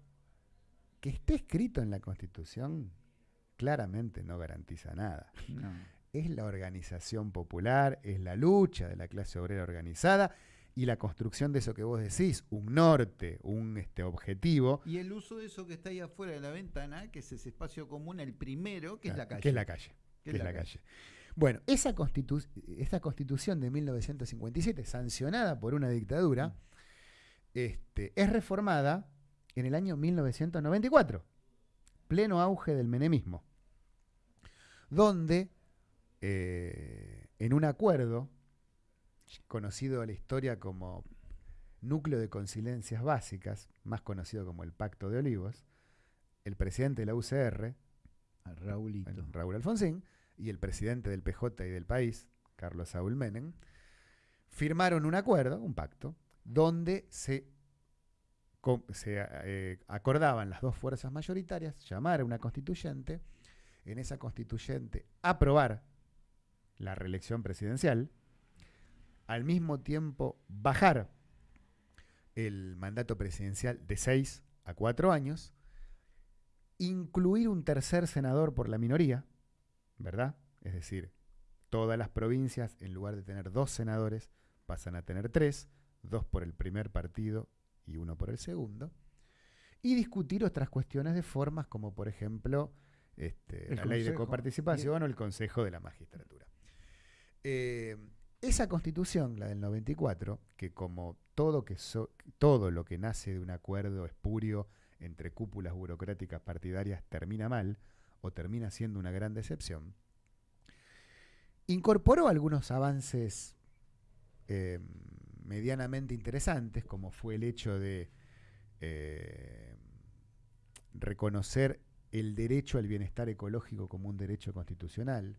que esté escrito en la Constitución claramente no garantiza nada. Es la organización popular, es la lucha de la clase obrera organizada y la construcción de eso que vos decís, un norte, un este, objetivo. Y el uso de eso que está ahí afuera de la ventana, que es ese espacio común, el primero, que es la calle. Que es la calle. Que es la, calle. Bueno, esa, esa constitución de 1957, sancionada por una dictadura, mm. este, es reformada en el año 1994, pleno auge del menemismo, donde eh, en un acuerdo, conocido en la historia como núcleo de conciliencias básicas, más conocido como el Pacto de Olivos, el presidente de la UCR, Raúl Alfonsín, y el presidente del PJ y del país, Carlos Saúl Menem, firmaron un acuerdo, un pacto, donde se se eh, acordaban las dos fuerzas mayoritarias llamar a una constituyente, en esa constituyente aprobar la reelección presidencial, al mismo tiempo bajar el mandato presidencial de seis a cuatro años, incluir un tercer senador por la minoría, ¿verdad? Es decir, todas las provincias, en lugar de tener dos senadores, pasan a tener tres, dos por el primer partido y uno por el segundo, y discutir otras cuestiones de formas como por ejemplo este, la ley de coparticipación o el Consejo de la Magistratura. Eh, esa constitución, la del 94, que como todo, que todo lo que nace de un acuerdo espurio entre cúpulas burocráticas partidarias termina mal o termina siendo una gran decepción, incorporó algunos avances eh, medianamente interesantes, como fue el hecho de eh, reconocer el derecho al bienestar ecológico como un derecho constitucional,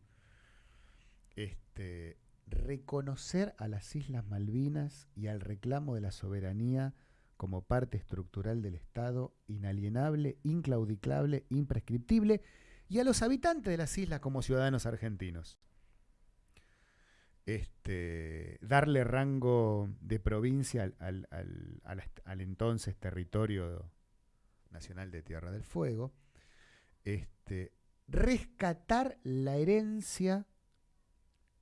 este, reconocer a las Islas Malvinas y al reclamo de la soberanía como parte estructural del Estado, inalienable, inclaudicable, imprescriptible, y a los habitantes de las islas como ciudadanos argentinos. Este, darle rango de provincia al, entonces territorio nacional de Tierra del Fuego, este, rescatar la herencia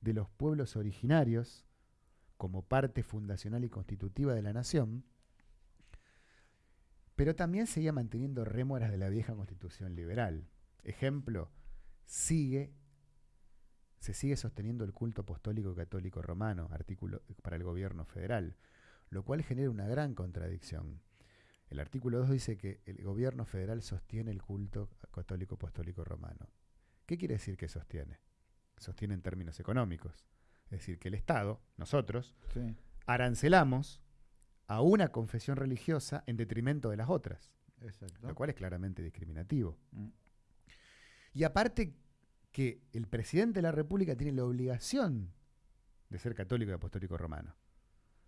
de los pueblos originarios como parte fundacional y constitutiva de la nación, pero también seguía manteniendo rémoras de la vieja constitución liberal. Ejemplo, sigue se sigue sosteniendo el culto apostólico católico romano, artículo para el gobierno federal, lo cual genera una gran contradicción. El artículo 2 dice que el gobierno federal sostiene el culto católico apostólico romano. ¿Qué quiere decir que sostiene? Sostiene en términos económicos. Es decir, que el Estado, nosotros, arancelamos a una confesión religiosa en detrimento de las otras. Lo cual es claramente discriminativo. Mm. Y aparte que el presidente de la República tiene la obligación de ser católico y apostólico romano.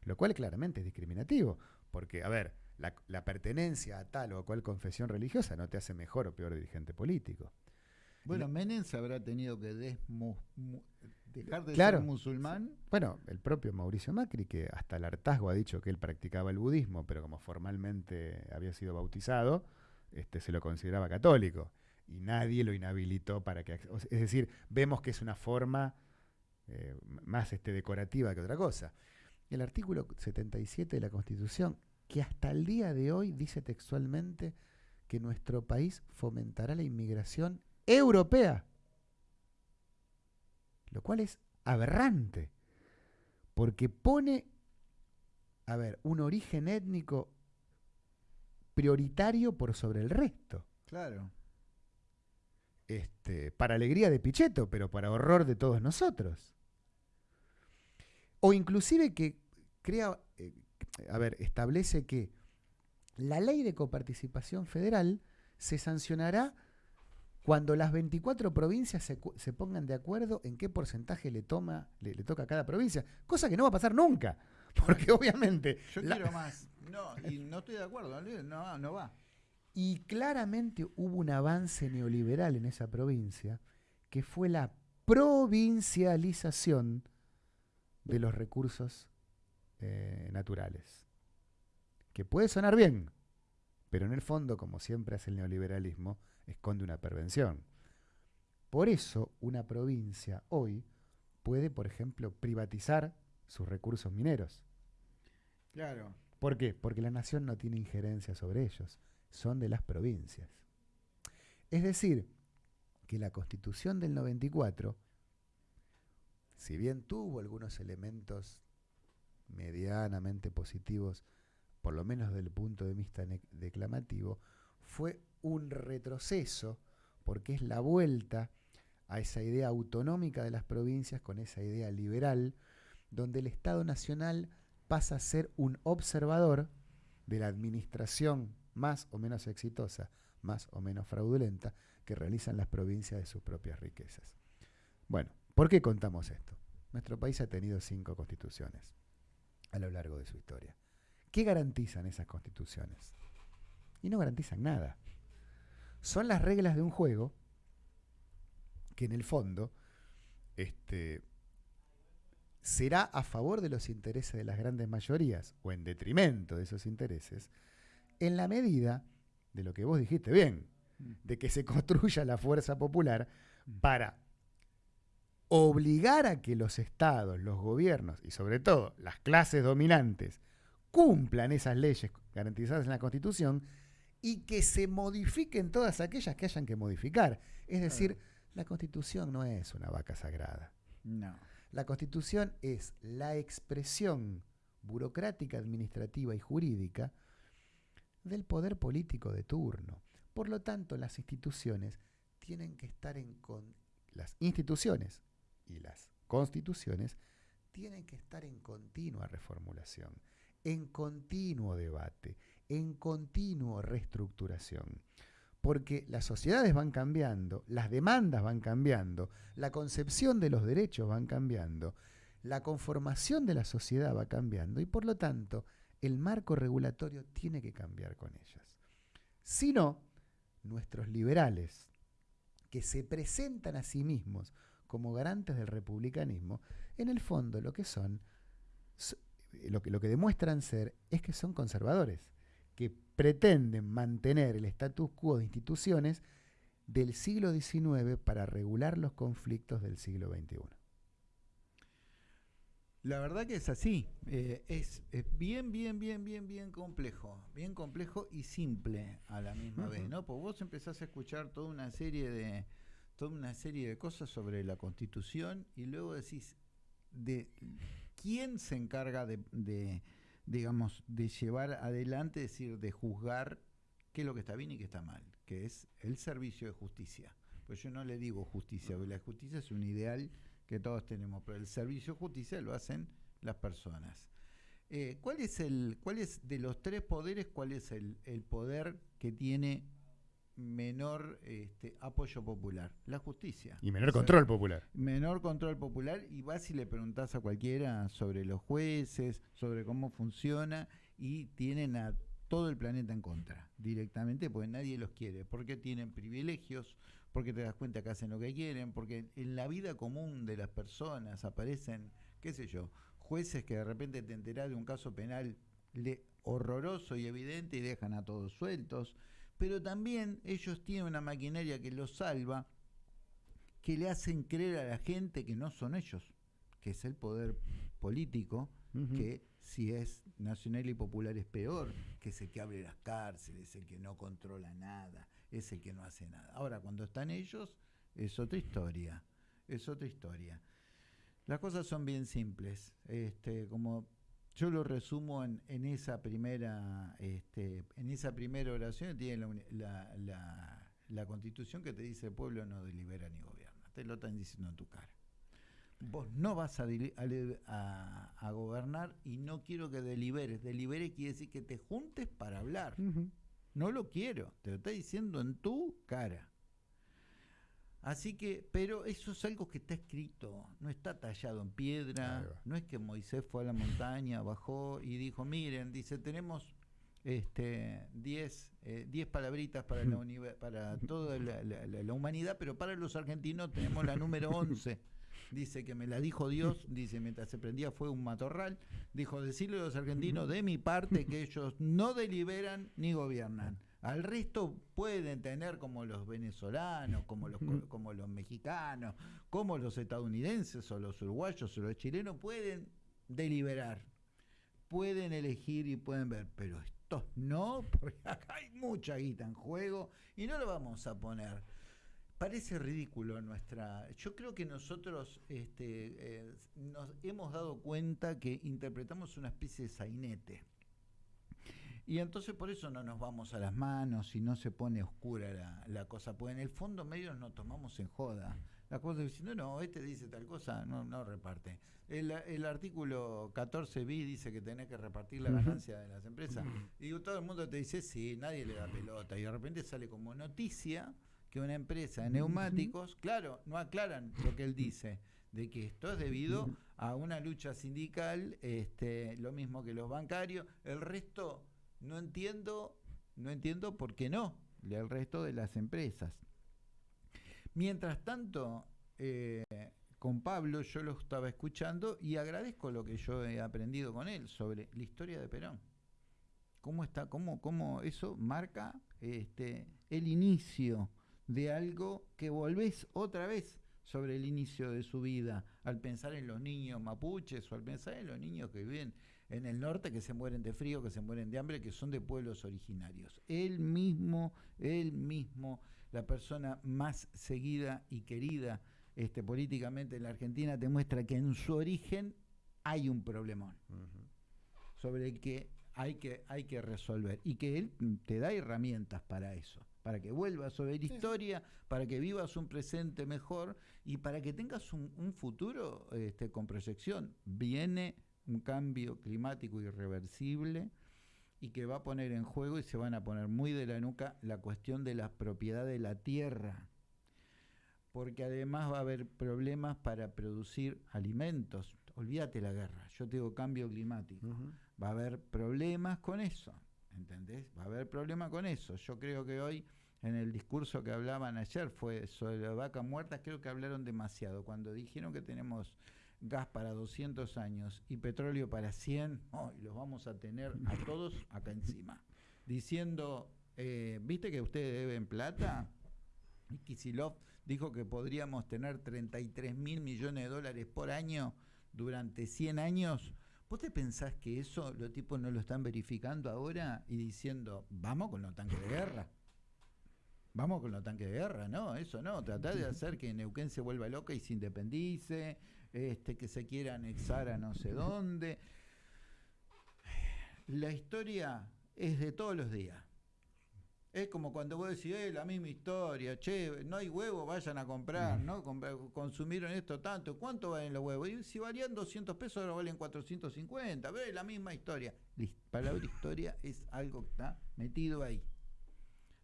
Lo cual claramente es discriminativo, porque, a ver, la, pertenencia a tal o cual confesión religiosa no te hace mejor o peor dirigente político. Bueno, Menem se habrá tenido que dejar de ser musulmán. Bueno, el propio Mauricio Macri, que hasta el hartazgo ha dicho que él practicaba el budismo, pero como formalmente había sido bautizado, este, se lo consideraba católico. y nadie lo inhabilitó para que... Es decir, vemos que es una forma eh, más este, decorativa que otra cosa. El artículo 77 de la Constitución, que hasta el día de hoy dice textualmente que nuestro país fomentará la inmigración europea, lo cual es aberrante, porque pone, a ver, un origen étnico prioritario por sobre el resto. Claro. Este, para alegría de Pichetto, pero para horror de todos nosotros. O inclusive que crea, eh, a ver, establece que la ley de coparticipación federal se sancionará cuando las 24 provincias se, pongan de acuerdo en qué porcentaje le, toma, le, toca a cada provincia, cosa que no va a pasar nunca, porque obviamente... Yo quiero más. No, y no estoy de acuerdo, no, no va. Y claramente hubo un avance neoliberal en esa provincia, que fue la provincialización de los recursos eh, naturales. Que puede sonar bien, pero en el fondo, como siempre hace el neoliberalismo, esconde una pervención. Por eso una provincia hoy puede, por ejemplo, privatizar sus recursos mineros. Claro. ¿Por qué? Porque la nación no tiene injerencia sobre ellos, son de las provincias. Es decir, que la constitución del 94, si bien tuvo algunos elementos medianamente positivos, por lo menos desde el punto de vista declamativo, fue un retroceso porque es la vuelta a esa idea autonómica de las provincias con esa idea liberal, donde el Estado Nacional pasa a ser un observador de la administración más o menos exitosa, más o menos fraudulenta, que realizan las provincias de sus propias riquezas. Bueno, ¿por qué contamos esto? Nuestro país ha tenido cinco constituciones a lo largo de su historia. ¿Qué garantizan esas constituciones? Y no garantizan nada son las reglas de un juego que en el fondo este, será a favor de los intereses de las grandes mayorías o en detrimento de esos intereses, en la medida de lo que vos dijiste bien, de que se construya la fuerza popular para obligar a que los estados, los gobiernos y sobre todo las clases dominantes cumplan esas leyes garantizadas en la Constitución y que se modifiquen todas aquellas que hayan que modificar. Es decir, la constitución no es una vaca sagrada. No. La constitución es la expresión burocrática, administrativa y jurídica del poder político de turno. Por lo tanto, las instituciones tienen que estar en con las instituciones y las constituciones tienen que estar en continua reformulación, en continuo debate, en continuo reestructuración. Porque las sociedades van cambiando, las demandas van cambiando, la concepción de los derechos van cambiando, la conformación de la sociedad va cambiando y por lo tanto el marco regulatorio tiene que cambiar con ellas. Si no, nuestros liberales, que se presentan a sí mismos como garantes del republicanismo, en el fondo lo que son, lo que, lo que demuestran ser es que son conservadores que pretenden mantener el status quo de instituciones del siglo XIX para regular los conflictos del siglo XXI. La verdad que es así, eh, es, bien, bien, bien, bien, bien complejo, bien complejo y simple a la misma vez, ¿no? Porque vos empezás a escuchar toda una serie de toda una serie de cosas sobre la Constitución y luego decís de quién se encarga de digamos, de llevar adelante, es decir, de juzgar qué es lo que está bien y qué está mal, que es el servicio de justicia. Pues yo no le digo justicia, porque la justicia es un ideal que todos tenemos, pero el servicio de justicia lo hacen las personas. Eh, ¿Cuál es el, cuál es de los tres poderes, cuál es el, el poder que tiene menor este, apoyo popular, la justicia. Y menor control popular. Menor control popular y vas y le preguntás a cualquiera sobre los jueces, sobre cómo funciona y tienen a todo el planeta en contra directamente porque nadie los quiere, porque tienen privilegios, porque te das cuenta que hacen lo que quieren, porque en la vida común de las personas aparecen, qué sé yo, jueces que de repente te enterás de un caso penal horroroso y evidente y dejan a todos sueltos pero también ellos tienen una maquinaria que los salva, que le hacen creer a la gente que no son ellos, que es el poder político, que si es nacional y popular es peor, que es el que abre las cárceles, el que no controla nada, es el que no hace nada. Ahora, cuando están ellos, es otra historia, es otra historia. Las cosas son bien simples, este, como yo lo resumo en, en esa primera, este, en esa primera oración tiene la, la, la, constitución que te dice el pueblo no delibera ni gobierna. Te lo están diciendo en tu cara. Vos no vas a, a, a gobernar y no quiero que deliberes. Delibere quiere decir que te juntes para hablar. No lo quiero. Te lo está diciendo en tu cara. Así que, pero eso es algo que está escrito, no está tallado en piedra, no es que Moisés fue a la montaña, bajó y dijo, miren, dice, tenemos este 10 eh, palabritas para la para toda la, humanidad, pero para los argentinos tenemos la número 11. Dice que me la dijo Dios, dice, mientras se prendía fue un matorral, dijo, decirle a los argentinos de mi parte que ellos no deliberan ni gobiernan. Al resto pueden tener como los venezolanos, como los, como los mexicanos, como los estadounidenses o los uruguayos o los chilenos, pueden deliberar, pueden elegir y pueden ver, pero estos no, porque acá hay mucha guita en juego y no lo vamos a poner. Parece ridículo nuestra. Yo creo que nosotros este, eh, nos hemos dado cuenta que interpretamos una especie de sainete y entonces por eso no nos vamos a las manos y no se pone oscura la, cosa, pues en el fondo medio nos tomamos en joda. La cosa diciendo, no, este dice tal cosa, no, no reparte. El, el artículo 14b dice que tenés que repartir la ganancia de las empresas. Y todo el mundo te dice, sí, nadie le da pelota. Y de repente sale como noticia que una empresa de neumáticos, claro, no aclaran lo que él dice, de que esto es debido a una lucha sindical, este, lo mismo que los bancarios, el resto no entiendo, no entiendo por qué no, el resto de las empresas. Mientras tanto, eh, con Pablo yo lo estaba escuchando y agradezco lo que yo he aprendido con él sobre la historia de Perón. Cómo está, cómo, cómo eso marca este, el inicio de algo que volvés otra vez sobre el inicio de su vida, al pensar en los niños mapuches o al pensar en los niños que viven en el norte que se mueren de frío, que se mueren de hambre, que son de pueblos originarios. Él mismo, él mismo, la persona más seguida y querida este, políticamente en la Argentina, te muestra que en su origen hay un problemón sobre el que hay, que hay que resolver y que él te da herramientas para eso para que vuelvas sobre la historia, para que vivas un presente mejor y para que tengas un, un futuro este, con proyección. Viene un cambio climático irreversible y que va a poner en juego y se van a poner muy de la nuca la cuestión de la propiedad de la tierra, porque además va a haber problemas para producir alimentos. Olvídate la guerra, yo te digo cambio climático. Va a haber problemas con eso, ¿entendés? Va a haber problemas con eso. Yo creo que hoy en el discurso que hablaban ayer fue sobre la vaca muerta, creo que hablaron demasiado. Cuando dijeron que tenemos gas para 200 años y petróleo para 100, hoy los vamos a tener a todos acá encima. Diciendo, eh, ¿viste que ustedes deben plata? Y Kisilov dijo que podríamos tener 33 mil millones de dólares por año durante 100 años. ¿Vos te pensás que eso los tipos no lo están verificando ahora y diciendo, vamos con los tanques de guerra? Vamos con los tanques de guerra, no, eso no, tratar de hacer que Neuquén se vuelva loca y se independice, este, que se quiera anexar a no sé dónde. La historia es de todos los días. Es como cuando vos decís, eh, la misma historia, che, no hay huevo, vayan a comprar, ¿no? consumieron esto tanto, ¿cuánto valen los huevos? Y si valían 200 pesos, ahora valen 450, pero es la misma historia. La palabra historia es algo que está metido ahí.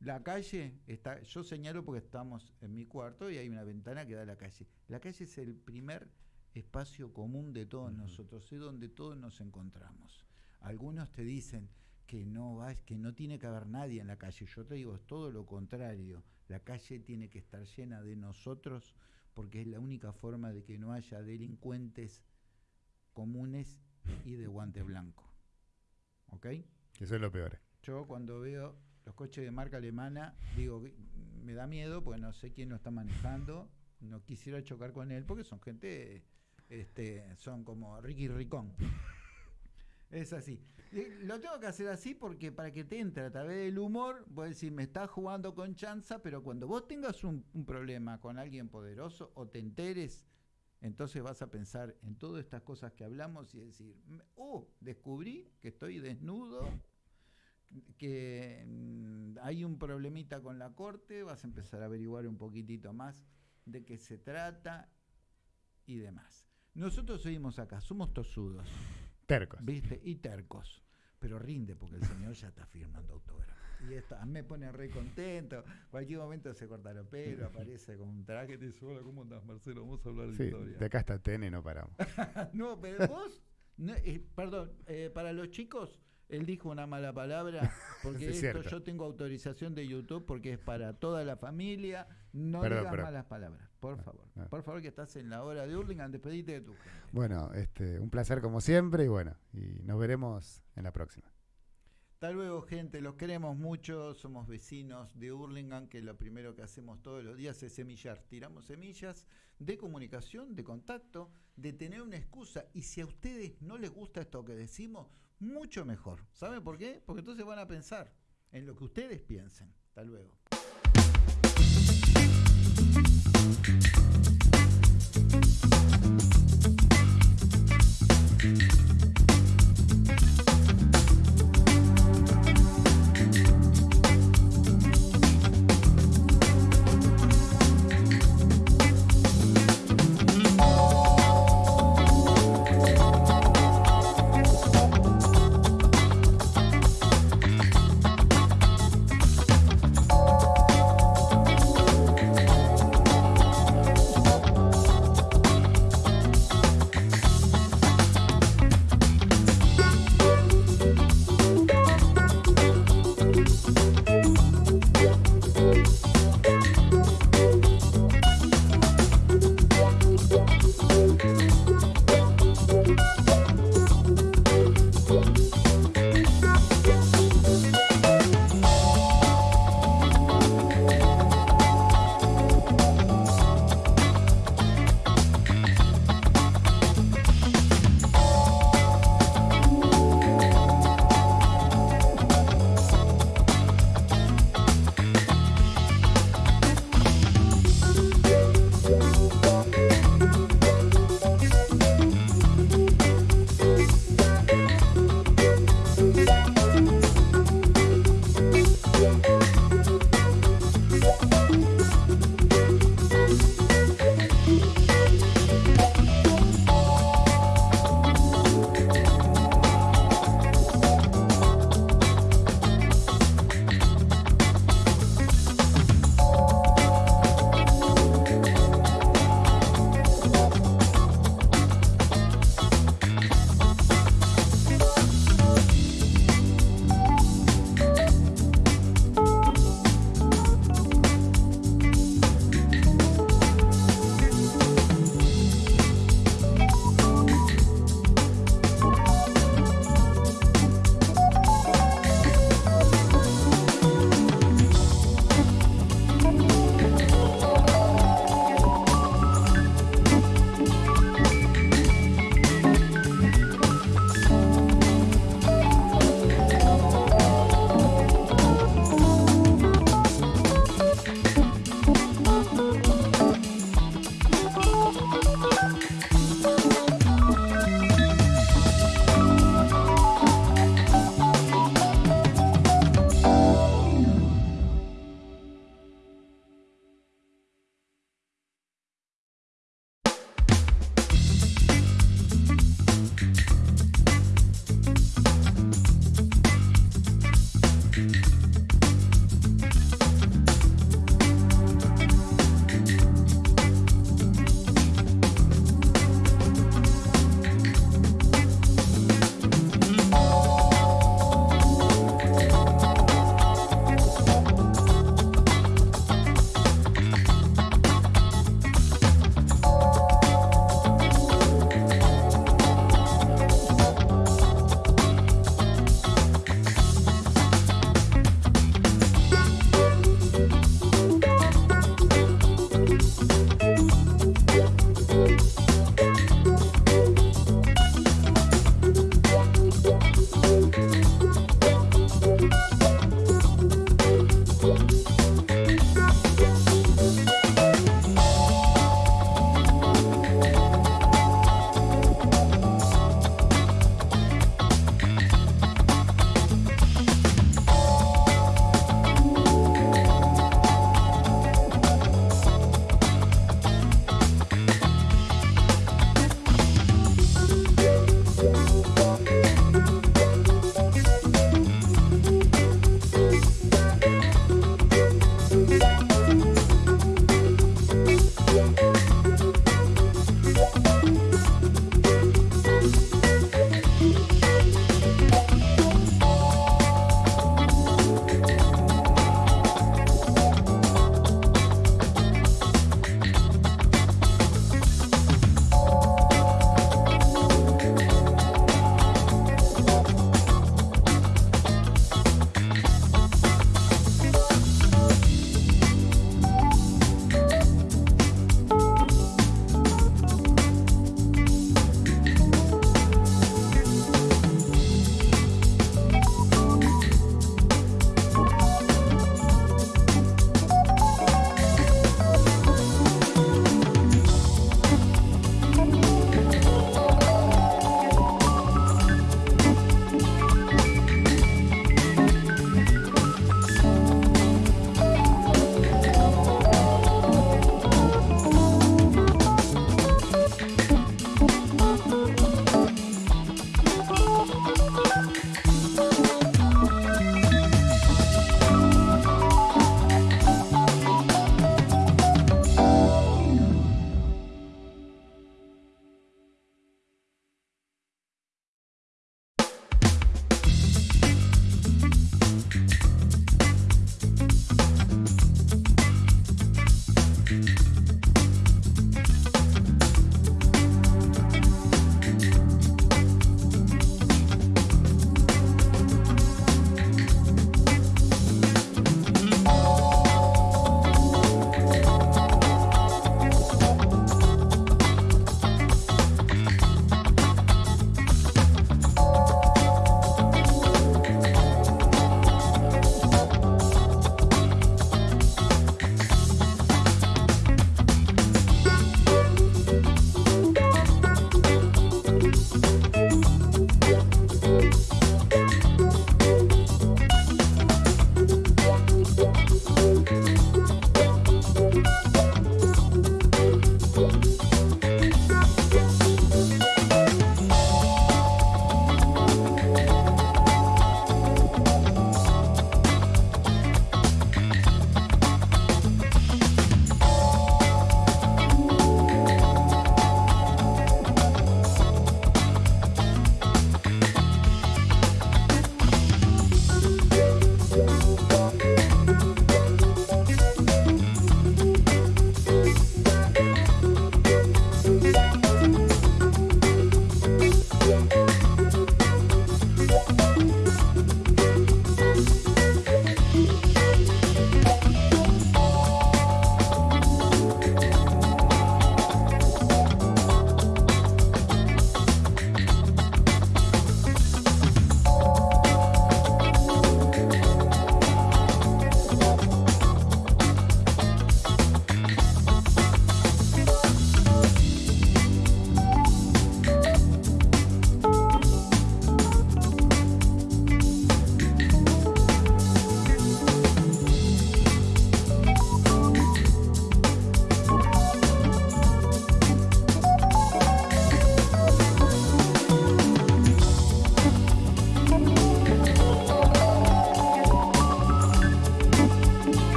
La calle está, yo señalo porque estamos en mi cuarto y hay una ventana que da a la calle. La calle es el primer espacio común de todos nosotros, es donde todos nos encontramos. Algunos te dicen que no va, que no tiene que haber nadie en la calle. Yo te digo, es todo lo contrario. La calle tiene que estar llena de nosotros porque es la única forma de que no haya delincuentes comunes y de guante blanco. ¿Ok? Eso es lo peor. Yo cuando veo los coches de marca alemana, digo, me da miedo porque no sé quién lo está manejando, no quisiera chocar con él porque son gente, este, son como Ricky Ricón. Es así. Lo tengo que hacer así porque para que te entre a través del humor, a decir, me estás jugando con chanza, pero cuando vos tengas un, problema con alguien poderoso o te enteres, entonces vas a pensar en todas estas cosas que hablamos y decir, oh, descubrí que estoy desnudo, que mm, hay un problemita con la corte, vas a empezar a averiguar un poquitito más de qué se trata y demás. Nosotros seguimos acá, somos tosudos. Tercos. ¿Viste? Y tercos. Pero rinde porque el señor ya está firmando autógrafo. Y esto me pone re contento. Cualquier momento se corta el pelo, aparece con un traje y dice: Hola, ¿cómo andas, Marcelo? Vamos a hablar de sí, historia. De acá hasta TN no paramos. no, pero vos, eh, perdón, eh, para los chicos, él dijo una mala palabra, porque esto yo tengo autorización de YouTube porque es para toda la familia. No digas malas palabras, por favor. Por favor, que estás en la hora de Hurlingham, despedite de tu gente. Bueno, este, un placer como siempre y bueno, y nos veremos en la próxima. Hasta luego, gente. Los queremos mucho. Somos vecinos de Hurlingham, que lo primero que hacemos todos los días es semillar. Tiramos semillas de comunicación, de contacto, de tener una excusa. Y si a ustedes no les gusta esto que decimos, mucho mejor. ¿Saben por qué? Porque entonces van a pensar en lo que ustedes piensen. Hasta luego.